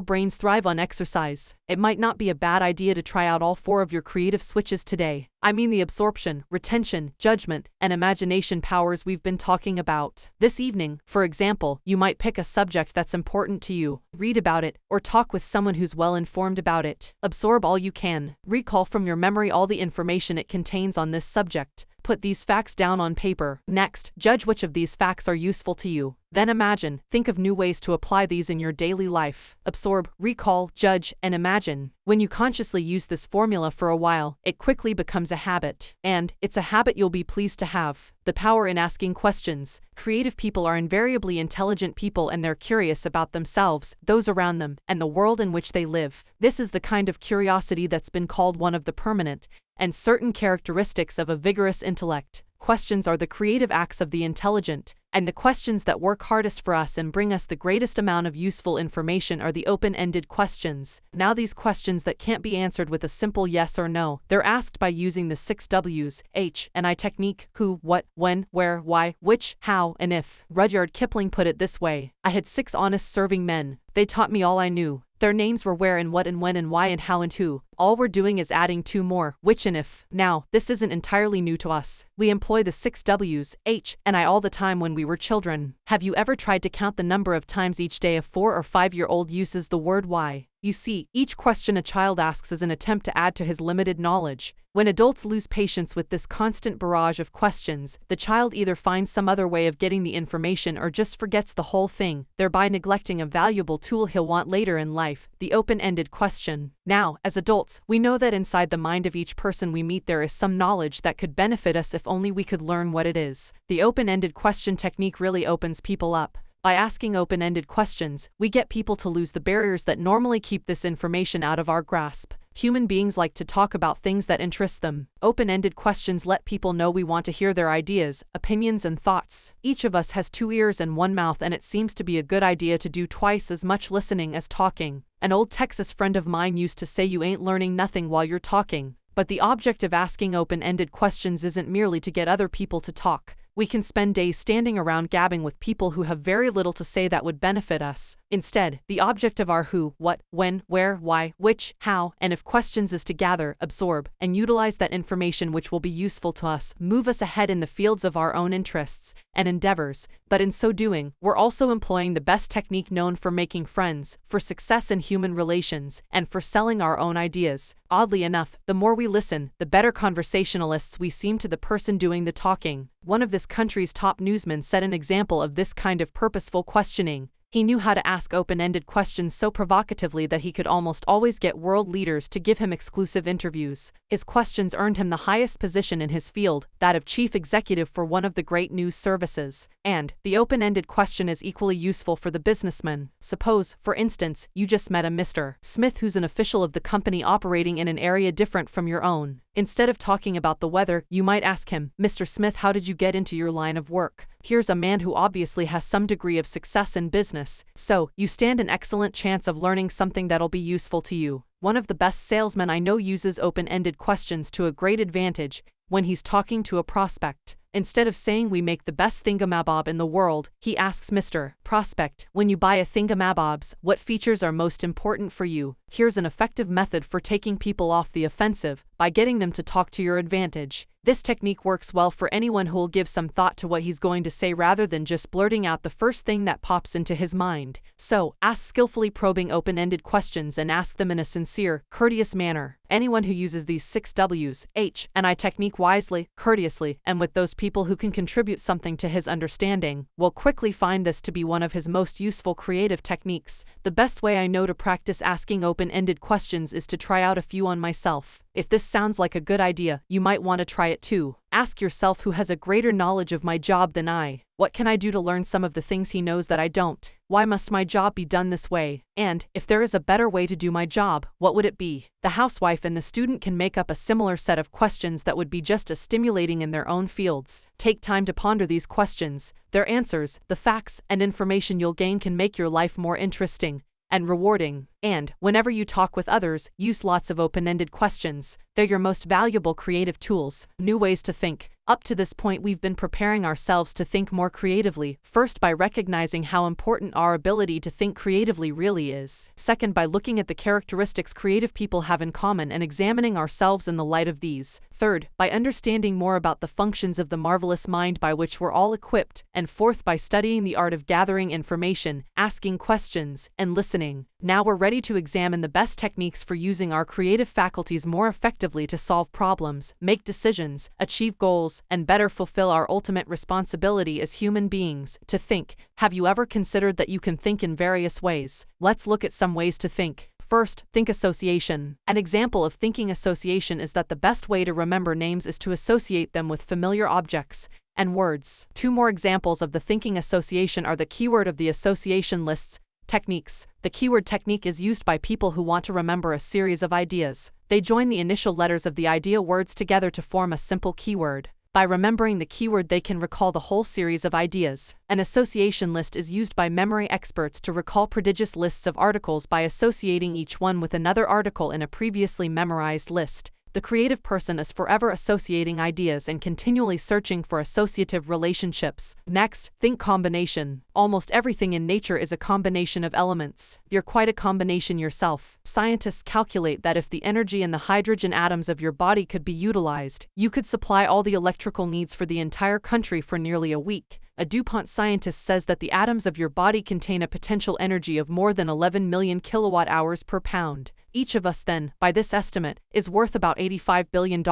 brains thrive on exercise. It might not be a bad idea to try out all four of your creative switches today. I mean the absorption, retention, judgment, and imagination powers we've been talking about. This evening, for example, you might pick a subject that's important to you, read about it, or talk with someone who's well informed about it. Absorb all you can. Recall from your memory all the information it contains on this subject. Put these facts down on paper. Next, judge which of these facts are useful to you. Then imagine, think of new ways to apply these in your daily life. Absorb, recall, judge, and imagine. When you consciously use this formula for a while, it quickly becomes a habit. And, it's a habit you'll be pleased to have. The power in asking questions. Creative people are invariably intelligent people and they're curious about themselves, those around them, and the world in which they live. This is the kind of curiosity that's been called one of the permanent and certain characteristics of a vigorous intellect. Questions are the creative acts of the intelligent, and the questions that work hardest for us and bring us the greatest amount of useful information are the open-ended questions. Now these questions that can't be answered with a simple yes or no, they're asked by using the six W's, H, and I technique, who, what, when, where, why, which, how, and if. Rudyard Kipling put it this way, I had six honest serving men, they taught me all I knew. Their names were where and what and when and why and how and who. All we're doing is adding two more, which and if. Now, this isn't entirely new to us. We employ the six W's, H, and I all the time when we were children. Have you ever tried to count the number of times each day a four or five year old uses the word why? You see, each question a child asks is an attempt to add to his limited knowledge. When adults lose patience with this constant barrage of questions, the child either finds some other way of getting the information or just forgets the whole thing, thereby neglecting a valuable tool he'll want later in life the open ended question. Now, as adults, we know that inside the mind of each person we meet there is some knowledge that could benefit us if only we could learn what it is. The open ended question technique really opens people up. By asking open ended questions, we get people to lose the barriers that normally keep this information out of our grasp. Human beings like to talk about things that interest them. Open ended questions let people know we want to hear their ideas, opinions, and thoughts. Each of us has two ears and one mouth, and it seems to be a good idea to do twice as much listening as talking. An old Texas friend of mine used to say you ain't learning nothing while you're talking. But the object of asking open ended questions isn't merely to get other people to talk. We can spend days standing around gabbing with people who have very little to say that would benefit us. Instead, the object of our who, what, when, where, why, which, how, and if questions is to gather, absorb, and utilize that information which will be useful to us, move us ahead in the fields of our own interests and endeavors. But in so doing, we're also employing the best technique known for making friends, for success in human relations, and for selling our own ideas. Oddly enough, the more we listen, the better conversationalists we seem to the person doing the talking. One of this country's top newsmen set an example of this kind of purposeful questioning. He knew how to ask open ended questions so provocatively that he could almost always get world leaders to give him exclusive interviews. His questions earned him the highest position in his field, that of chief executive for one of the great news services. And, the open ended question is equally useful for the businessman. Suppose, for instance, you just met a Mr. Smith who's an official of the company operating in an area different from your own. Instead of talking about the weather, you might ask him, Mr. Smith, how did you get into your line of work? Here's a man who obviously has some degree of success in business, so you stand an excellent chance of learning something that'll be useful to you. One of the best salesmen I know uses open ended questions to a great advantage when he's talking to a prospect. Instead of saying we make the best thingamabob in the world, he asks Mr. Prospect, when you buy a thingamabobs, what features are most important for you? Here's an effective method for taking people off the offensive by getting them to talk to your advantage. This technique works well for anyone who will give some thought to what he's going to say rather than just blurting out the first thing that pops into his mind. So, ask skillfully probing open ended questions and ask them in a sincere, courteous manner. Anyone who uses these six W's, H, and I technique wisely, courteously, and with those people who can contribute something to his understanding will quickly find this to be one of his most useful creative techniques. The best way I know to practice asking open ended questions is to try out a few on myself. If this sounds like a good idea, you might want to try it too. Ask yourself who has a greater knowledge of my job than I. What can I do to learn some of the things he knows that I don't? Why must my job be done this way? And, if there is a better way to do my job, what would it be? The housewife and the student can make up a similar set of questions that would be just as stimulating in their own fields. Take time to ponder these questions. Their answers, the facts, and information you'll gain can make your life more interesting and rewarding. And, whenever you talk with others, use lots of open ended questions. They're your most valuable creative tools, new ways to think. Up to this point, we've been preparing ourselves to think more creatively, first by recognizing how important our ability to think creatively really is, second, by looking at the characteristics creative people have in common and examining ourselves in the light of these, third, by understanding more about the functions of the marvelous mind by which we're all equipped, and fourth, by studying the art of gathering information, asking questions, and listening. Now we're ready to examine the best techniques for using our creative faculties more effectively to solve problems, make decisions, achieve goals, and better fulfill our ultimate responsibility as human beings to think. Have you ever considered that you can think in various ways? Let's look at some ways to think. First, think association. An example of thinking association is that the best way to remember names is to associate them with familiar objects and words. Two more examples of the thinking association are the keyword of the association lists Techniques. The keyword technique is used by people who want to remember a series of ideas. They join the initial letters of the idea words together to form a simple keyword. By remembering the keyword, they can recall the whole series of ideas. An association list is used by memory experts to recall prodigious lists of articles by associating each one with another article in a previously memorized list the creative person is forever associating ideas and continually searching for associative relationships. Next, think combination. Almost everything in nature is a combination of elements. You're quite a combination yourself. Scientists calculate that if the energy in the hydrogen atoms of your body could be utilized, you could supply all the electrical needs for the entire country for nearly a week a DuPont scientist says that the atoms of your body contain a potential energy of more than 11 million kilowatt hours per pound. Each of us, then, by this estimate, is worth about $85 billion,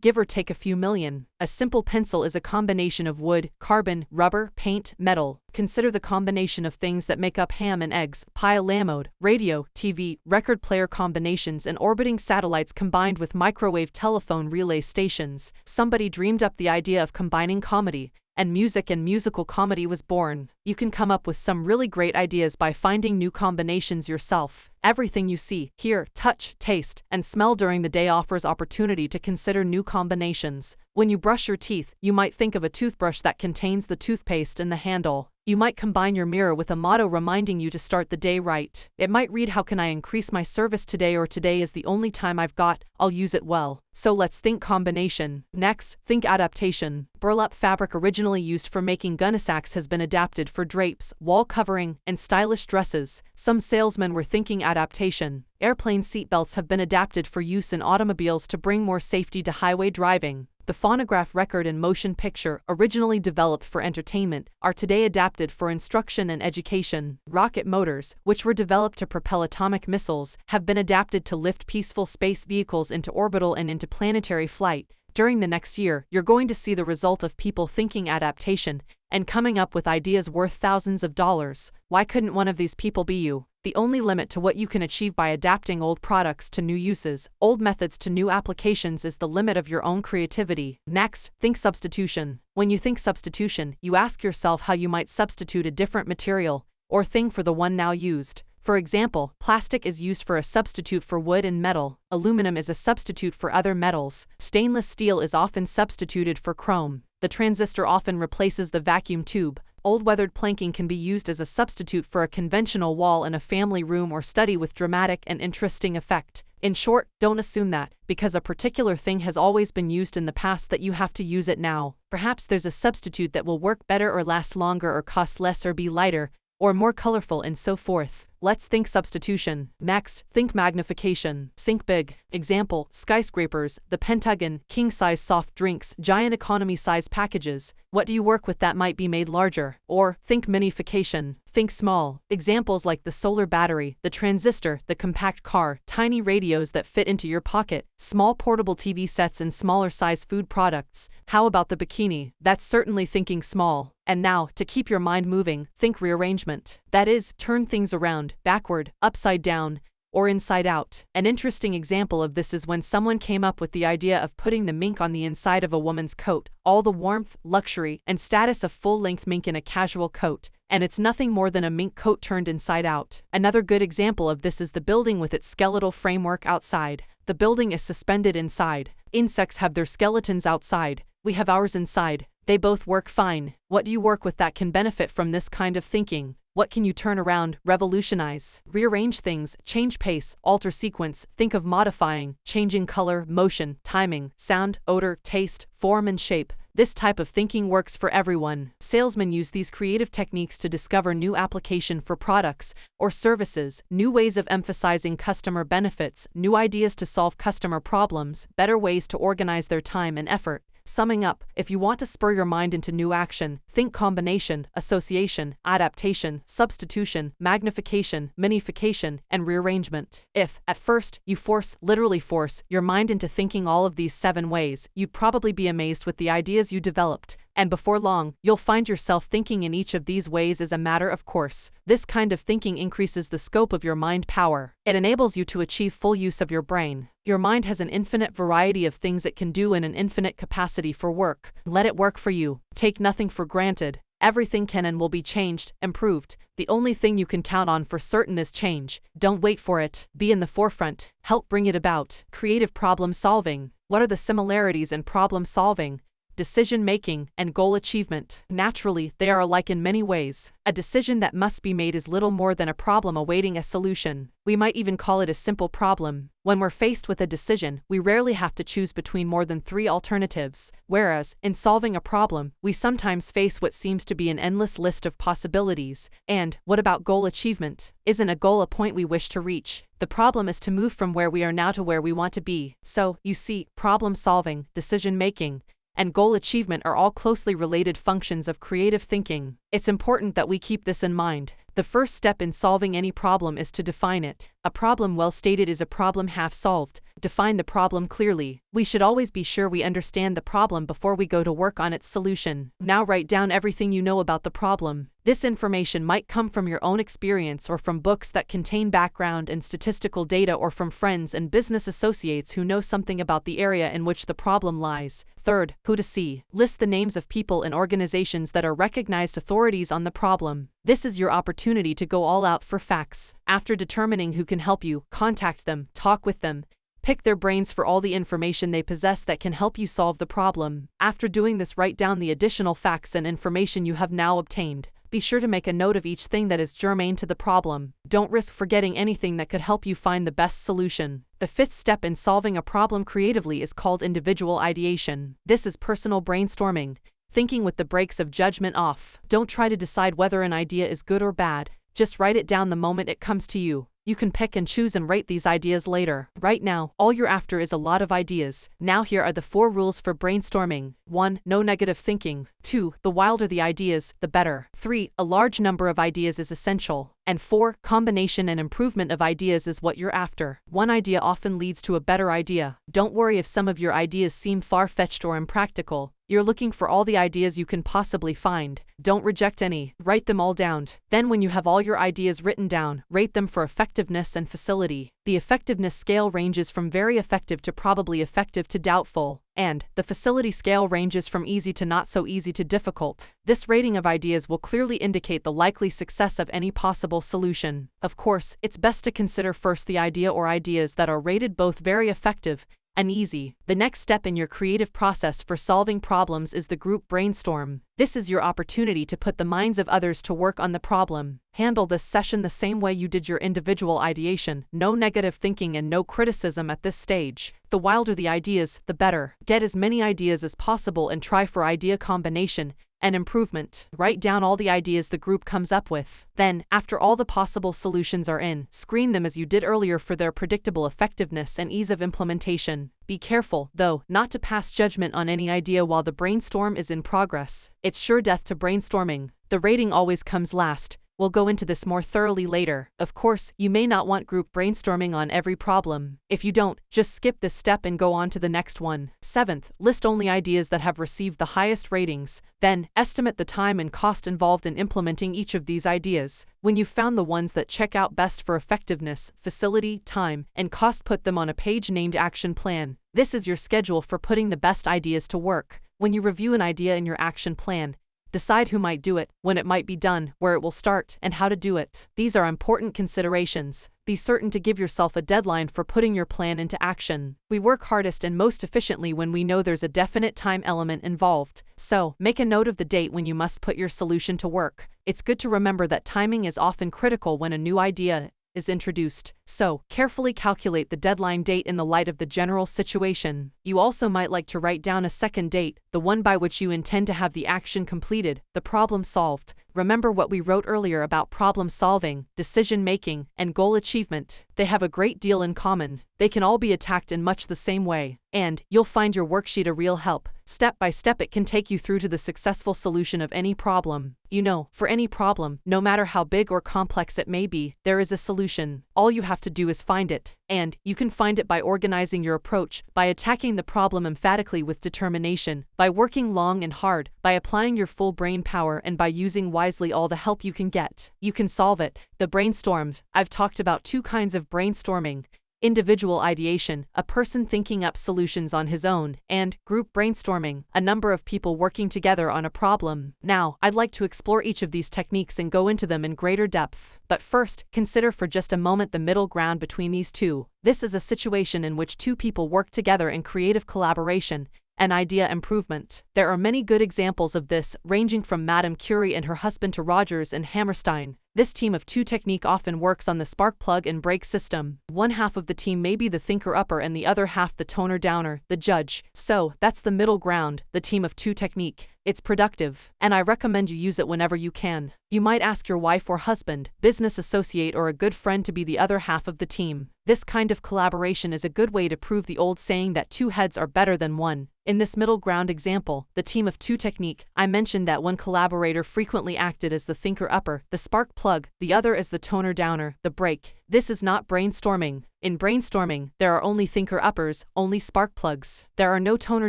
give or take a few million. A simple pencil is a combination of wood, carbon, rubber, paint, metal. Consider the combination of things that make up ham and eggs, pie lamode, radio, TV, record player combinations, and orbiting satellites combined with microwave telephone relay stations. Somebody dreamed up the idea of combining comedy, and music and musical comedy was born. You can come up with some really great ideas by finding new combinations yourself. Everything you see, hear, touch, taste, and smell during the day offers opportunity to consider new combinations. When you brush your teeth, you might think of a toothbrush that contains the toothpaste in the handle. You might combine your mirror with a motto reminding you to start the day right. It might read How can I increase my service today or today is the only time I've got, I'll use it well. So let's think combination. Next, think adaptation. Burlap fabric originally used for making gunnysacks has been adapted for drapes, wall covering, and stylish dresses. Some salesmen were thinking adaptation. Airplane seatbelts have been adapted for use in automobiles to bring more safety to highway driving. The phonograph record and motion picture, originally developed for entertainment, are today adapted for instruction and education. Rocket motors, which were developed to propel atomic missiles, have been adapted to lift peaceful space vehicles into orbital and into planetary flight. During the next year, you're going to see the result of people thinking adaptation and coming up with ideas worth thousands of dollars. Why couldn't one of these people be you? the only limit to what you can achieve by adapting old products to new uses, old methods to new applications is the limit of your own creativity. Next, think substitution. When you think substitution, you ask yourself how you might substitute a different material or thing for the one now used. For example, plastic is used for a substitute for wood and metal, aluminum is a substitute for other metals, stainless steel is often substituted for chrome, the transistor often replaces the vacuum tube, old weathered planking can be used as a substitute for a conventional wall in a family room or study with dramatic and interesting effect. In short, don't assume that, because a particular thing has always been used in the past that you have to use it now. Perhaps there's a substitute that will work better or last longer or cost less or be lighter, or more colorful and so forth. Let's think substitution. Next, think magnification. Think big. Example, skyscrapers, the Pentagon, king-size soft drinks, giant economy-size packages. What do you work with that might be made larger? Or, think minification. Think small. Examples like the solar battery, the transistor, the compact car, tiny radios that fit into your pocket, small portable TV sets and smaller size food products. How about the bikini? That's certainly thinking small. And now, to keep your mind moving, think rearrangement. That is, turn things around, backward, upside down, or inside out. An interesting example of this is when someone came up with the idea of putting the mink on the inside of a woman's coat, all the warmth, luxury, and status of full-length mink in a casual coat, and it's nothing more than a mink coat turned inside out. Another good example of this is the building with its skeletal framework outside. The building is suspended inside. Insects have their skeletons outside. We have ours inside. They both work fine. What do you work with that can benefit from this kind of thinking? What can you turn around, revolutionize, rearrange things, change pace, alter sequence, think of modifying, changing color, motion, timing, sound, odor, taste, form and shape. This type of thinking works for everyone. Salesmen use these creative techniques to discover new application for products or services, new ways of emphasizing customer benefits, new ideas to solve customer problems, better ways to organize their time and effort. Summing up, if you want to spur your mind into new action, think combination, association, adaptation, substitution, magnification, minification, and rearrangement. If, at first, you force, literally force, your mind into thinking all of these seven ways, you'd probably be amazed with the ideas you developed and before long, you'll find yourself thinking in each of these ways as a matter of course. This kind of thinking increases the scope of your mind power. It enables you to achieve full use of your brain. Your mind has an infinite variety of things it can do in an infinite capacity for work. Let it work for you. Take nothing for granted. Everything can and will be changed, improved. The only thing you can count on for certain is change. Don't wait for it. Be in the forefront. Help bring it about. Creative problem solving. What are the similarities in problem solving? Decision making, and goal achievement. Naturally, they are alike in many ways. A decision that must be made is little more than a problem awaiting a solution. We might even call it a simple problem. When we're faced with a decision, we rarely have to choose between more than three alternatives, whereas, in solving a problem, we sometimes face what seems to be an endless list of possibilities. And, what about goal achievement? Isn't a goal a point we wish to reach? The problem is to move from where we are now to where we want to be. So, you see, problem solving, decision making, and goal achievement are all closely related functions of creative thinking. It's important that we keep this in mind. The first step in solving any problem is to define it. A problem well stated is a problem half solved. Define the problem clearly. We should always be sure we understand the problem before we go to work on its solution. Now write down everything you know about the problem. This information might come from your own experience or from books that contain background and statistical data or from friends and business associates who know something about the area in which the problem lies. Third, who to see. List the names of people and organizations that are recognized authorities on the problem. This is your opportunity to go all out for facts. After determining who can help you, contact them, talk with them, pick their brains for all the information they possess that can help you solve the problem. After doing this, write down the additional facts and information you have now obtained. Be sure to make a note of each thing that is germane to the problem. Don't risk forgetting anything that could help you find the best solution. The fifth step in solving a problem creatively is called individual ideation. This is personal brainstorming thinking with the brakes of judgment off. Don't try to decide whether an idea is good or bad, just write it down the moment it comes to you. You can pick and choose and rate these ideas later. Right now, all you're after is a lot of ideas. Now here are the four rules for brainstorming. 1. No negative thinking. 2. The wilder the ideas, the better. 3. A large number of ideas is essential. And 4. Combination and improvement of ideas is what you're after. One idea often leads to a better idea. Don't worry if some of your ideas seem far-fetched or impractical. You're looking for all the ideas you can possibly find. Don't reject any, write them all down. Then when you have all your ideas written down, rate them for effectiveness and facility. The effectiveness scale ranges from very effective to probably effective to doubtful, and the facility scale ranges from easy to not so easy to difficult. This rating of ideas will clearly indicate the likely success of any possible solution. Of course, it's best to consider first the idea or ideas that are rated both very effective and easy. The next step in your creative process for solving problems is the group brainstorm. This is your opportunity to put the minds of others to work on the problem. Handle this session the same way you did your individual ideation, no negative thinking and no criticism at this stage. The wilder the ideas, the better. Get as many ideas as possible and try for idea combination and improvement. Write down all the ideas the group comes up with. Then, after all the possible solutions are in, screen them as you did earlier for their predictable effectiveness and ease of implementation. Be careful, though, not to pass judgment on any idea while the brainstorm is in progress. It's sure death to brainstorming. The rating always comes last, We'll go into this more thoroughly later. Of course, you may not want group brainstorming on every problem. If you don't, just skip this step and go on to the next one. Seventh, list only ideas that have received the highest ratings. Then, estimate the time and cost involved in implementing each of these ideas. When you've found the ones that check out best for effectiveness, facility, time, and cost, put them on a page named Action Plan. This is your schedule for putting the best ideas to work. When you review an idea in your action plan, Decide who might do it, when it might be done, where it will start, and how to do it. These are important considerations. Be certain to give yourself a deadline for putting your plan into action. We work hardest and most efficiently when we know there's a definite time element involved. So, make a note of the date when you must put your solution to work. It's good to remember that timing is often critical when a new idea is introduced, so carefully calculate the deadline date in the light of the general situation. You also might like to write down a second date, the one by which you intend to have the action completed, the problem solved. Remember what we wrote earlier about problem solving, decision making, and goal achievement. They have a great deal in common. They can all be attacked in much the same way. And you'll find your worksheet a real help. Step by step, it can take you through to the successful solution of any problem. You know, for any problem, no matter how big or complex it may be, there is a solution. All you have to do is find it. And you can find it by organizing your approach, by attacking the problem emphatically with determination, by working long and hard, by applying your full brain power, and by using wisely all the help you can get. You can solve it. The brainstormed. I've talked about two kinds of brainstorming individual ideation, a person thinking up solutions on his own, and group brainstorming, a number of people working together on a problem. Now, I'd like to explore each of these techniques and go into them in greater depth. But first, consider for just a moment the middle ground between these two. This is a situation in which two people work together in creative collaboration, and idea improvement. There are many good examples of this, ranging from Madame Curie and her husband to Rodgers and Hammerstein. This team of two technique often works on the spark plug and brake system. One half of the team may be the thinker upper and the other half the toner downer, the judge. So, that's the middle ground, the team of two technique. It's productive, and I recommend you use it whenever you can. You might ask your wife or husband, business associate, or a good friend to be the other half of the team. This kind of collaboration is a good way to prove the old saying that two heads are better than one. In this middle ground example, the team of two technique, I mentioned that one collaborator frequently acted as the thinker upper, the spark plug, the other as the toner downer, the brake. This is not brainstorming. In brainstorming, there are only thinker uppers, only spark plugs. There are no toner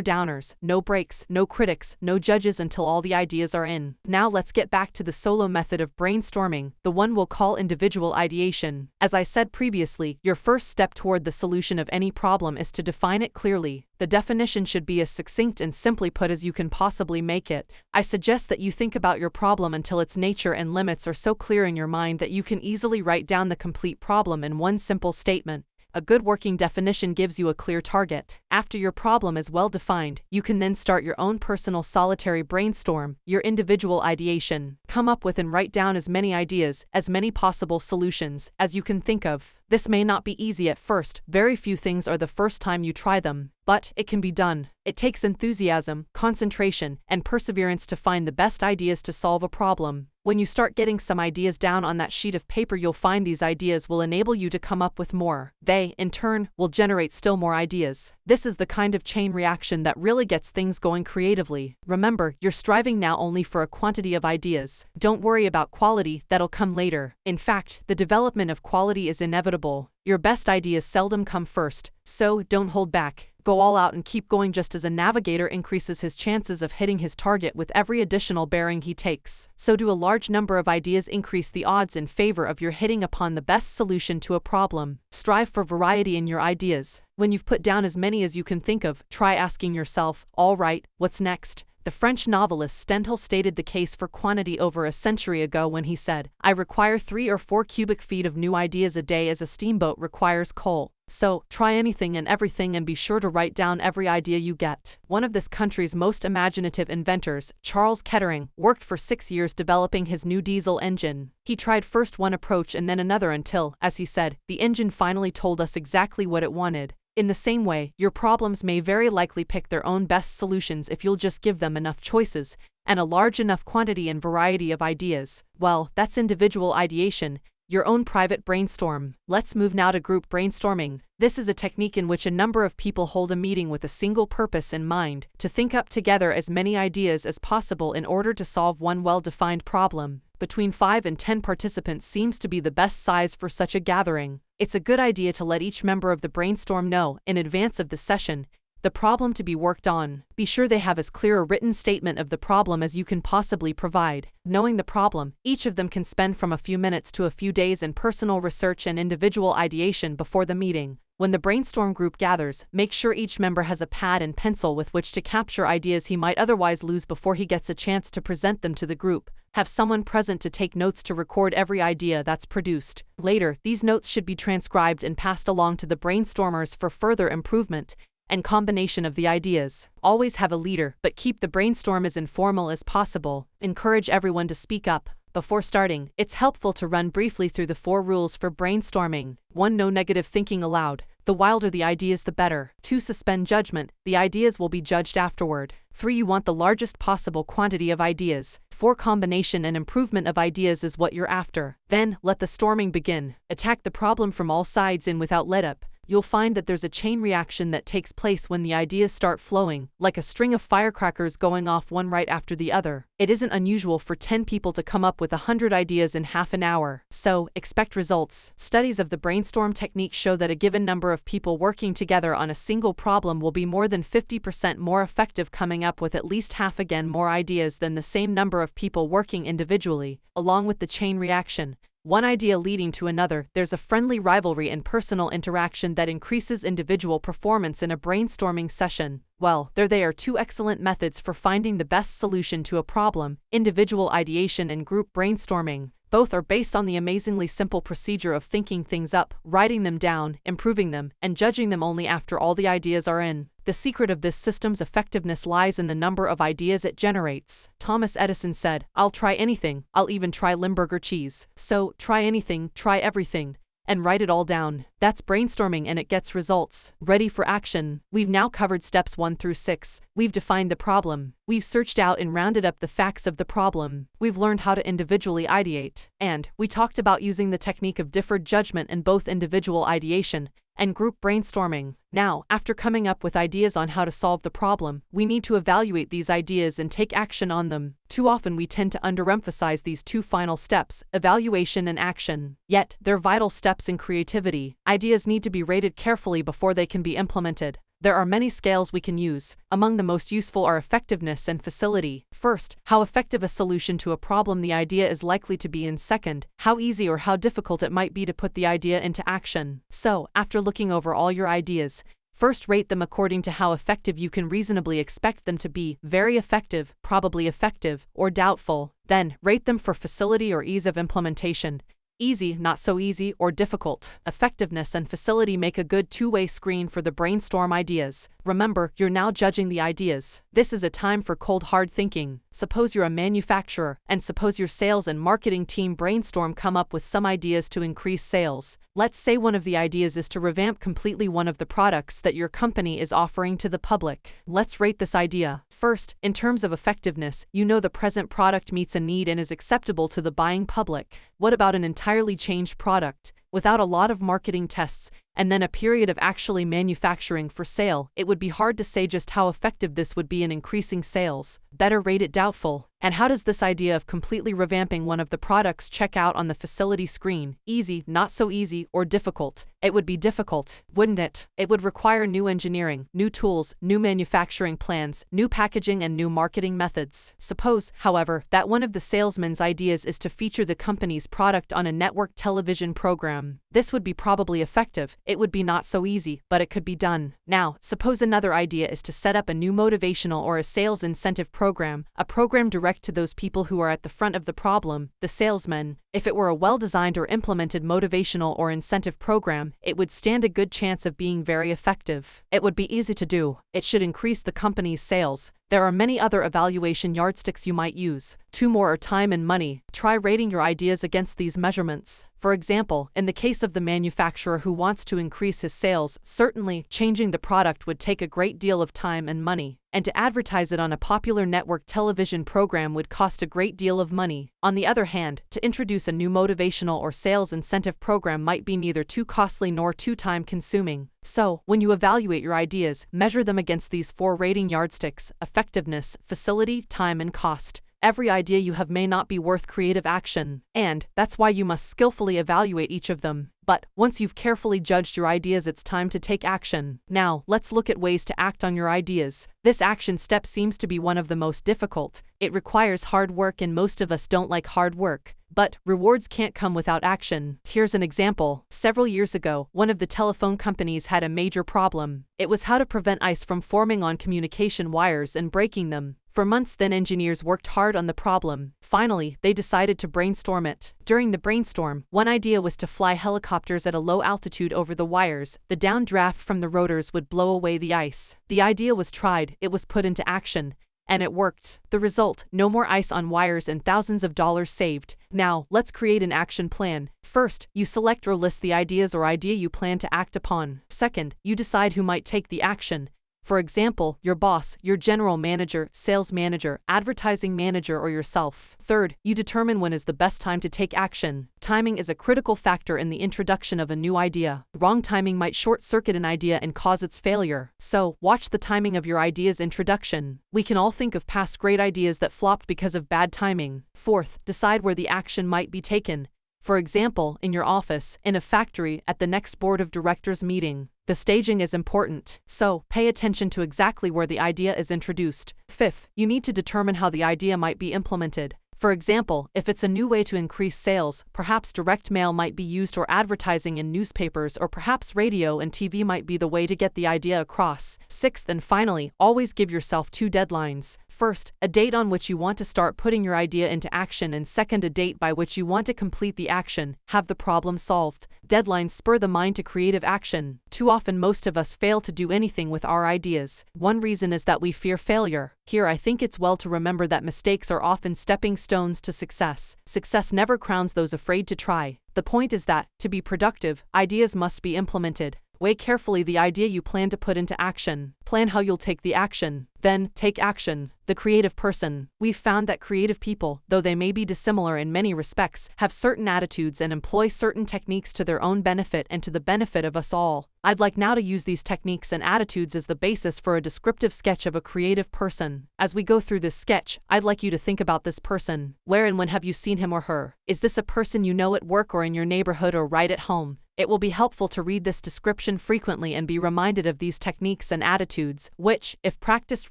downers, no brakes, no critics, no judges until all the ideas are in. Now let's get back to the solo method of brainstorming, the one we'll call individual ideation. As I said previously, your first step toward the solution of any problem is to define it clearly. The definition should be as succinct and simply put as you can possibly make it. I suggest that you think about your problem until its nature and limits are so clear in your mind that you can easily write down the complete problem in one simple statement. A good working definition gives you a clear target. After your problem is well defined, you can then start your own personal solitary brainstorm, your individual ideation. Come up with and write down as many ideas, as many possible solutions, as you can think of. This may not be easy at first, very few things are the first time you try them, but it can be done. It takes enthusiasm, concentration, and perseverance to find the best ideas to solve a problem. When you start getting some ideas down on that sheet of paper, you'll find these ideas will enable you to come up with more. They, in turn, will generate still more ideas. This is the kind of chain reaction that really gets things going creatively. Remember, you're striving now only for a quantity of ideas. Don't worry about quality, that'll come later. In fact, the development of quality is inevitable. Your best ideas seldom come first, so don't hold back go all out and keep going just as a navigator increases his chances of hitting his target with every additional bearing he takes. So do a large number of ideas increase the odds in favor of your hitting upon the best solution to a problem. Strive for variety in your ideas. When you've put down as many as you can think of, try asking yourself, all right, what's next? The French novelist Stendhal stated the case for quantity over a century ago when he said, I require three or four cubic feet of new ideas a day as a steamboat requires coal. So, try anything and everything and be sure to write down every idea you get. One of this country's most imaginative inventors, Charles Kettering, worked for six years developing his new diesel engine. He tried first one approach and then another until, as he said, the engine finally told us exactly what it wanted. In the same way, your problems may very likely pick their own best solutions if you'll just give them enough choices, and a large enough quantity and variety of ideas. Well, that's individual ideation, your own private brainstorm. Let's move now to group brainstorming. This is a technique in which a number of people hold a meeting with a single purpose in mind to think up together as many ideas as possible in order to solve one well defined problem between 5 and 10 participants seems to be the best size for such a gathering. It's a good idea to let each member of the brainstorm know, in advance of the session, the problem to be worked on. Be sure they have as clear a written statement of the problem as you can possibly provide. Knowing the problem, each of them can spend from a few minutes to a few days in personal research and individual ideation before the meeting. When the brainstorm group gathers, make sure each member has a pad and pencil with which to capture ideas he might otherwise lose before he gets a chance to present them to the group. Have someone present to take notes to record every idea that's produced. Later, these notes should be transcribed and passed along to the brainstormers for further improvement and combination of the ideas. Always have a leader, but keep the brainstorm as informal as possible. Encourage everyone to speak up, before starting, it's helpful to run briefly through the four rules for brainstorming. 1. No negative thinking allowed. The wilder the ideas, the better. 2. Suspend judgment. The ideas will be judged afterward. 3. You want the largest possible quantity of ideas. 4. Combination and improvement of ideas is what you're after. Then, let the storming begin. Attack the problem from all sides and without let up you'll find that there's a chain reaction that takes place when the ideas start flowing, like a string of firecrackers going off one right after the other. It isn't unusual for 10 people to come up with 100 ideas in half an hour, so expect results. Studies of the brainstorm technique show that a given number of people working together on a single problem will be more than 50% more effective coming up with at least half again more ideas than the same number of people working individually, along with the chain reaction one idea leading to another, there's a friendly rivalry and personal interaction that increases individual performance in a brainstorming session. Well, there they are two excellent methods for finding the best solution to a problem individual ideation and group brainstorming. Both are based on the amazingly simple procedure of thinking things up, writing them down, improving them, and judging them only after all the ideas are in. The secret of this system's effectiveness lies in the number of ideas it generates. Thomas Edison said, I'll try anything, I'll even try Limburger cheese. So, try anything, try everything and write it all down. That's brainstorming and it gets results. Ready for action. We've now covered steps 1 through 6. We've defined the problem. We've searched out and rounded up the facts of the problem. We've learned how to individually ideate. And we talked about using the technique of differed judgment in both individual ideation and group brainstorming. Now, after coming up with ideas on how to solve the problem, we need to evaluate these ideas and take action on them. Too often we tend to underemphasize these two final steps, evaluation and action. Yet, they're vital steps in creativity. Ideas need to be rated carefully before they can be implemented. There are many scales we can use. Among the most useful are effectiveness and facility. First, how effective a solution to a problem the idea is likely to be in second, how easy or how difficult it might be to put the idea into action. So, after looking over all your ideas, First, rate them according to how effective you can reasonably expect them to be very effective, probably effective, or doubtful. Then, rate them for facility or ease of implementation easy, not so easy, or difficult. Effectiveness and facility make a good two-way screen for the brainstorm ideas. Remember, you're now judging the ideas. This is a time for cold hard thinking. Suppose you're a manufacturer, and suppose your sales and marketing team brainstorm come up with some ideas to increase sales. Let's say one of the ideas is to revamp completely one of the products that your company is offering to the public. Let's rate this idea. First, in terms of effectiveness, you know the present product meets a need and is acceptable to the buying public. What about an entirely changed product? Without a lot of marketing tests, and then a period of actually manufacturing for sale, it would be hard to say just how effective this would be in increasing sales. Better rate it doubtful. And how does this idea of completely revamping one of the products check out on the facility screen? Easy, not so easy, or difficult? It would be difficult, wouldn't it? It would require new engineering, new tools, new manufacturing plans, new packaging, and new marketing methods. Suppose, however, that one of the salesman's ideas is to feature the company's product on a network television program. This would be probably effective, it would be not so easy, but it could be done. Now, suppose another idea is to set up a new motivational or a sales incentive program, a program directed direct to those people who are at the front of the problem, the salesmen. If it were a well designed or implemented motivational or incentive program, it would stand a good chance of being very effective. It would be easy to do, it should increase the company's sales. There are many other evaluation yardsticks you might use. Two more are time and money. Try rating your ideas against these measurements. For example, in the case of the manufacturer who wants to increase his sales, certainly changing the product would take a great deal of time and money and to advertise it on a popular network television program would cost a great deal of money. On the other hand, to introduce a new motivational or sales incentive program might be neither too costly nor too time consuming. So, when you evaluate your ideas, measure them against these four rating yardsticks effectiveness, facility, time, and cost. Every idea you have may not be worth creative action, and that's why you must skillfully evaluate each of them. But once you've carefully judged your ideas, it's time to take action. Now, let's look at ways to act on your ideas. This action step seems to be one of the most difficult. It requires hard work, and most of us don't like hard work. But rewards can't come without action. Here's an example. Several years ago, one of the telephone companies had a major problem. It was how to prevent ice from forming on communication wires and breaking them. For months then engineers worked hard on the problem. Finally, they decided to brainstorm it. During the brainstorm, one idea was to fly helicopters at a low altitude over the wires. The downdraft from the rotors would blow away the ice. The idea was tried, it was put into action, and it worked. The result no more ice on wires and thousands of dollars saved. Now, let's create an action plan. First, you select or list the ideas or idea you plan to act upon. Second, you decide who might take the action. For example, your boss, your general manager, sales manager, advertising manager, or yourself. Third, you determine when is the best time to take action. Timing is a critical factor in the introduction of a new idea. Wrong timing might short circuit an idea and cause its failure. So, watch the timing of your idea's introduction. We can all think of past great ideas that flopped because of bad timing. Fourth, decide where the action might be taken. For example, in your office, in a factory, at the next board of directors meeting. The staging is important, so pay attention to exactly where the idea is introduced. Fifth, you need to determine how the idea might be implemented. For example, if it's a new way to increase sales, perhaps direct mail might be used or advertising in newspapers or perhaps radio and TV might be the way to get the idea across. Sixth and finally, always give yourself two deadlines. First, a date on which you want to start putting your idea into action and second, a date by which you want to complete the action, have the problem solved. Deadlines spur the mind to creative action. Too often most of us fail to do anything with our ideas. One reason is that we fear failure. Here I think it's well to remember that mistakes are often stepping stones to success. Success never crowns those afraid to try. The point is that, to be productive, ideas must be implemented. Weigh carefully the idea you plan to put into action. Plan how you'll take the action. Then, take action. The creative person. We've found that creative people, though they may be dissimilar in many respects, have certain attitudes and employ certain techniques to their own benefit and to the benefit of us all. I'd like now to use these techniques and attitudes as the basis for a descriptive sketch of a creative person. As we go through this sketch, I'd like you to think about this person. Where and when have you seen him or her? Is this a person you know at work or in your neighborhood or right at home? It will be helpful to read this description frequently and be reminded of these techniques and attitudes, which, if practiced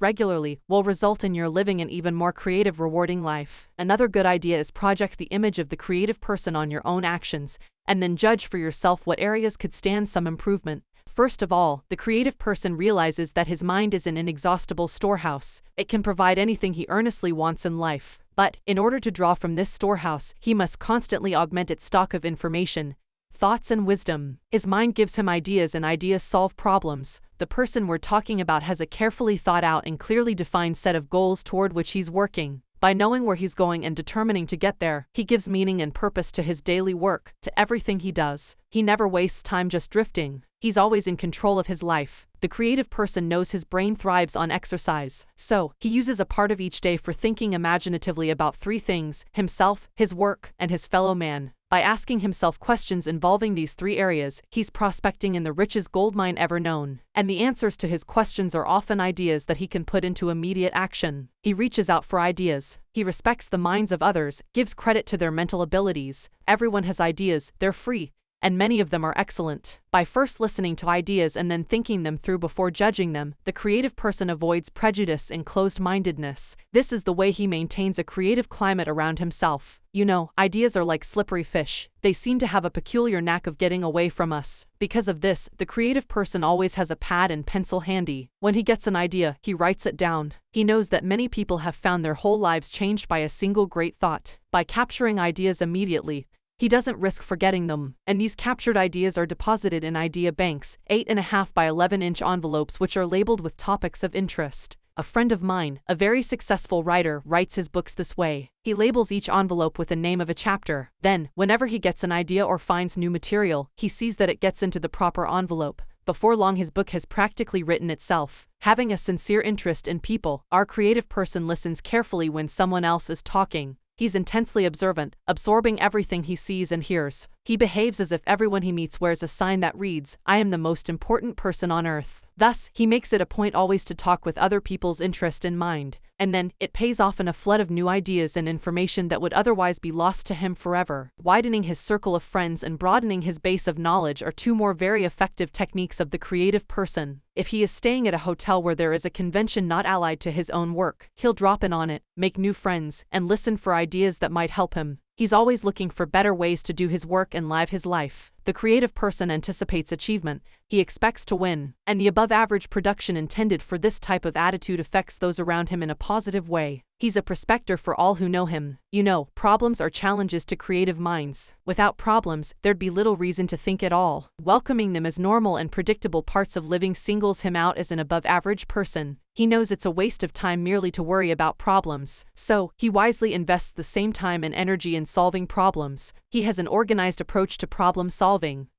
regularly, will result in your living an even more creative, rewarding life. Another good idea is project the image of the creative person on your own actions, and then judge for yourself what areas could stand some improvement. First of all, the creative person realizes that his mind is an inexhaustible storehouse. It can provide anything he earnestly wants in life. But, in order to draw from this storehouse, he must constantly augment its stock of information, thoughts, and wisdom. His mind gives him ideas, and ideas solve problems. The person we're talking about has a carefully thought out and clearly defined set of goals toward which he's working. By knowing where he's going and determining to get there, he gives meaning and purpose to his daily work, to everything he does. He never wastes time just drifting. He's always in control of his life. The creative person knows his brain thrives on exercise, so he uses a part of each day for thinking imaginatively about three things himself, his work, and his fellow man. By asking himself questions involving these three areas, he's prospecting in the richest gold mine ever known. And the answers to his questions are often ideas that he can put into immediate action. He reaches out for ideas. He respects the minds of others, gives credit to their mental abilities. Everyone has ideas, they're free, and many of them are excellent. By first listening to ideas and then thinking them through before judging them, the creative person avoids prejudice and closed mindedness. This is the way he maintains a creative climate around himself. You know, ideas are like slippery fish. They seem to have a peculiar knack of getting away from us. Because of this, the creative person always has a pad and pencil handy. When he gets an idea, he writes it down. He knows that many people have found their whole lives changed by a single great thought. By capturing ideas immediately, he doesn't risk forgetting them, and these captured ideas are deposited in idea banks, 8.5 by 11 inch envelopes which are labeled with topics of interest. A friend of mine, a very successful writer, writes his books this way. He labels each envelope with the name of a chapter. Then, whenever he gets an idea or finds new material, he sees that it gets into the proper envelope. Before long, his book has practically written itself. Having a sincere interest in people, our creative person listens carefully when someone else is talking. He's intensely observant, absorbing everything he sees and hears. He behaves as if everyone he meets wears a sign that reads, I am the most important person on earth. Thus, he makes it a point always to talk with other people's interest in mind, and then, it pays off in a flood of new ideas and information that would otherwise be lost to him forever. Widening his circle of friends and broadening his base of knowledge are two more very effective techniques of the creative person. If he is staying at a hotel where there is a convention not allied to his own work, he'll drop in on it, make new friends, and listen for ideas that might help him. He's always looking for better ways to do his work and live his life. The creative person anticipates achievement, he expects to win, and the above average production intended for this type of attitude affects those around him in a positive way. He's a prospector for all who know him. You know, problems are challenges to creative minds. Without problems, there'd be little reason to think at all. Welcoming them as normal and predictable parts of living singles him out as an above average person. He knows it's a waste of time merely to worry about problems. So, he wisely invests the same time and energy in solving problems. He has an organized approach to problem solving.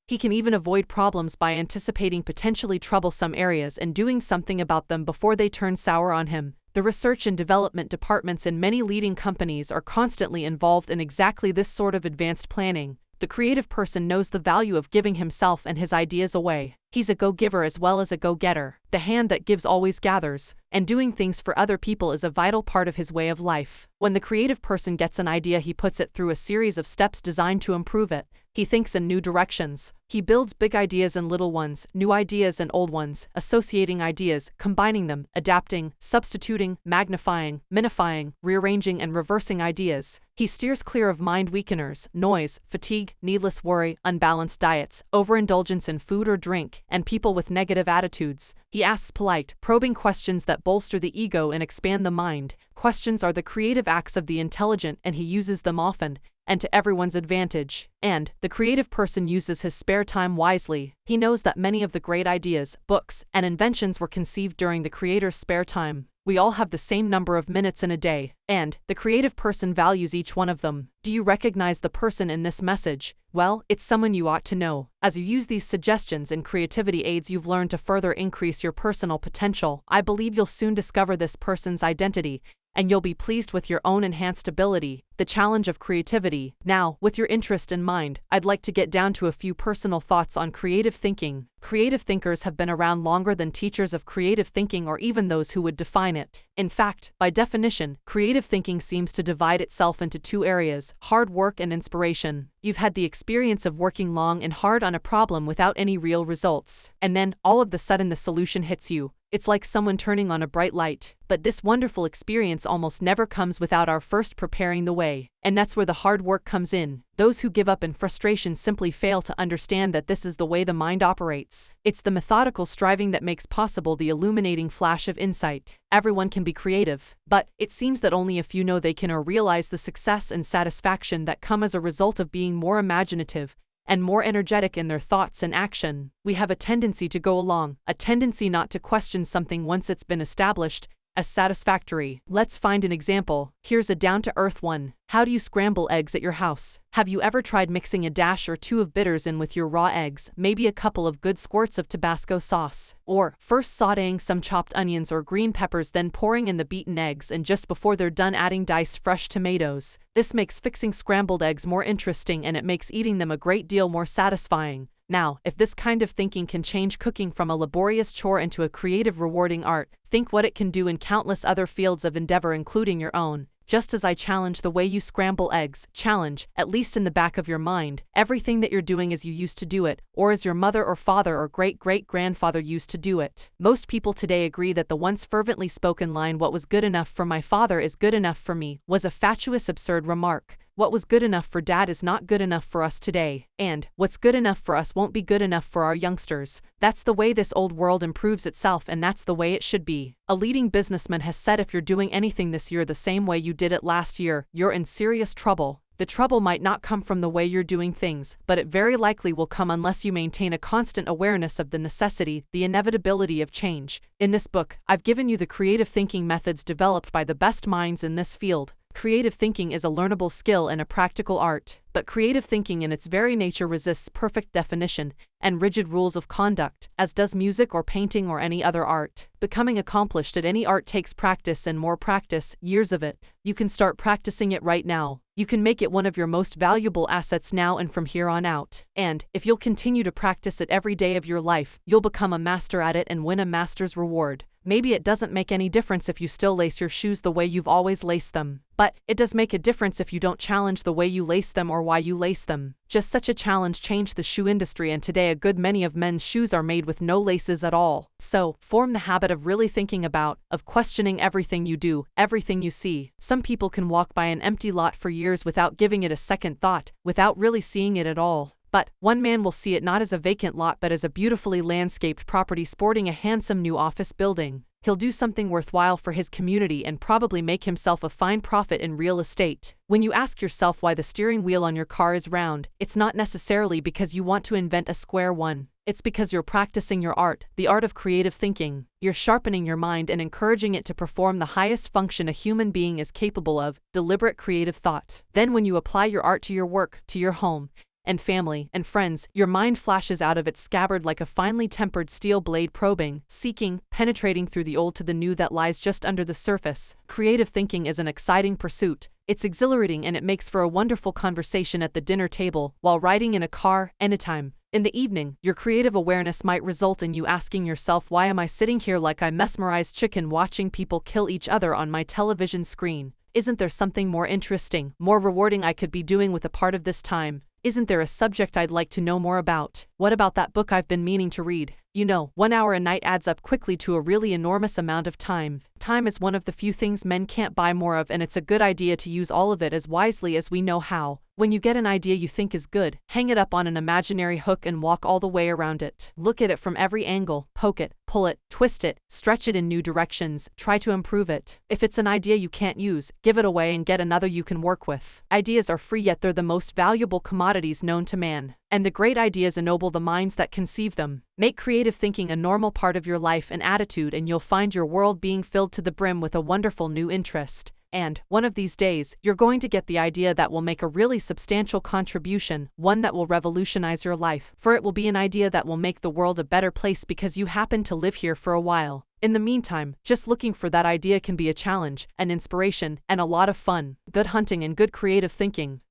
He can even avoid problems by anticipating potentially troublesome areas and doing something about them before they turn sour on him. The research and development departments in many leading companies are constantly involved in exactly this sort of advanced planning. The creative person knows the value of giving himself and his ideas away. He's a go giver as well as a go getter. The hand that gives always gathers, and doing things for other people is a vital part of his way of life. When the creative person gets an idea, he puts it through a series of steps designed to improve it. He thinks in new directions. He builds big ideas and little ones, new ideas and old ones, associating ideas, combining them, adapting, substituting, magnifying, minifying, rearranging, and reversing ideas. He steers clear of mind weakeners, noise, fatigue, needless worry, unbalanced diets, overindulgence in food or drink, and people with negative attitudes. He asks polite, probing questions that bolster the ego and expand the mind. Questions are the creative acts of the intelligent, and he uses them often, and to everyone's advantage. And, the creative person uses his spare time wisely. He knows that many of the great ideas, books, and inventions were conceived during the creator's spare time. We all have the same number of minutes in a day, and the creative person values each one of them. Do you recognize the person in this message? Well, it's someone you ought to know. As you use these suggestions and creativity aids you've learned to further increase your personal potential, I believe you'll soon discover this person's identity and you'll be pleased with your own enhanced ability, the challenge of creativity. Now, with your interest in mind, I'd like to get down to a few personal thoughts on creative thinking. Creative thinkers have been around longer than teachers of creative thinking or even those who would define it. In fact, by definition, creative thinking seems to divide itself into two areas hard work and inspiration. You've had the experience of working long and hard on a problem without any real results, and then, all of the sudden, the solution hits you. It's like someone turning on a bright light. But this wonderful experience almost never comes without our first preparing the way. And that's where the hard work comes in. Those who give up in frustration simply fail to understand that this is the way the mind operates. It's the methodical striving that makes possible the illuminating flash of insight. Everyone can be creative, but it seems that only a few know they can or realize the success and satisfaction that come as a result of being more imaginative, and more energetic in their thoughts and action. We have a tendency to go along, a tendency not to question something once it's been established, as satisfactory. Let's find an example. Here's a down to earth one. How do you scramble eggs at your house? Have you ever tried mixing a dash or two of bitters in with your raw eggs, maybe a couple of good squirts of Tabasco sauce? Or, first sauteing some chopped onions or green peppers, then pouring in the beaten eggs, and just before they're done, adding diced fresh tomatoes. This makes fixing scrambled eggs more interesting and it makes eating them a great deal more satisfying. Now, if this kind of thinking can change cooking from a laborious chore into a creative, rewarding art, think what it can do in countless other fields of endeavor, including your own. just as I challenge the way you scramble eggs, challenge, at least in the back of your mind, everything that you're doing as you used to do it, or as your mother or father or great great grandfather used to do it. Most people today agree that the once fervently spoken line, What was good enough for my father is good enough for me, was a fatuous, absurd remark. What was good enough for dad is not good enough for us today, and what's good enough for us won't be good enough for our youngsters. That's the way this old world improves itself, and that's the way it should be. A leading businessman has said if you're doing anything this year the same way you did it last year, you're in serious trouble. The trouble might not come from the way you're doing things, but it very likely will come unless you maintain a constant awareness of the necessity, the inevitability of change. In this book, I've given you the creative thinking methods developed by the best minds in this field. Creative thinking is a learnable skill and a practical art, but creative thinking in its very nature resists perfect definition and rigid rules of conduct, as does music or painting or any other art. Becoming accomplished at any art takes practice and more practice, years of it. You can start practicing it right now. You can make it one of your most valuable assets now and from here on out. And, if you'll continue to practice it every day of your life, you'll become a master at it and win a master's reward. Maybe it doesn't make any difference if you still lace your shoes the way you've always laced them. But, it does make a difference if you don't challenge the way you lace them or why you lace them. Just such a challenge changed the shoe industry and today a good many of men's shoes are made with no laces at all. So, form the habit of really thinking about, of questioning everything you do, everything you see. Some people can walk by an empty lot for years without giving it a second thought, without really seeing it at all. But, one man will see it not as a vacant lot but as a beautifully landscaped property sporting a handsome new office building he'll do something worthwhile for his community and probably make himself a fine profit in real estate. When you ask yourself why the steering wheel on your car is round, it's not necessarily because you want to invent a square one. It's because you're practicing your art, the art of creative thinking. You're sharpening your mind and encouraging it to perform the highest function a human being is capable of deliberate creative thought. Then, when you apply your art to your work, to your home, and family and friends, your mind flashes out of its scabbard like a finely tempered steel blade probing, seeking, penetrating through the old to the new that lies just under the surface. Creative thinking is an exciting pursuit. It's exhilarating and it makes for a wonderful conversation at the dinner table, while riding in a car, anytime. In the evening, your creative awareness might result in you asking yourself why am I sitting here like a mesmerized chicken watching people kill each other on my television screen? Isn't there something more interesting, more rewarding I could be doing with a part of this time? Isn't there a subject I'd like to know more about? What about that book I've been meaning to read? You know, one hour a night adds up quickly to a really enormous amount of time. Time is one of the few things men can't buy more of, and it's a good idea to use all of it as wisely as we know how. When you get an idea you think is good, hang it up on an imaginary hook and walk all the way around it. Look at it from every angle, poke it, pull it, twist it, stretch it in new directions, try to improve it. If it's an idea you can't use, give it away and get another you can work with. Ideas are free yet they're the most valuable commodities known to man. And the great ideas ennoble the minds that conceive them. Make creative thinking a normal part of your life and attitude and you'll find your world being filled to the brim with a wonderful new interest. And, one of these days, you're going to get the idea that will make a really substantial contribution, one that will revolutionize your life, for it will be an idea that will make the world a better place because you happen to live here for a while. In the meantime, just looking for that idea can be a challenge, an inspiration, and a lot of fun. Good hunting and good creative thinking.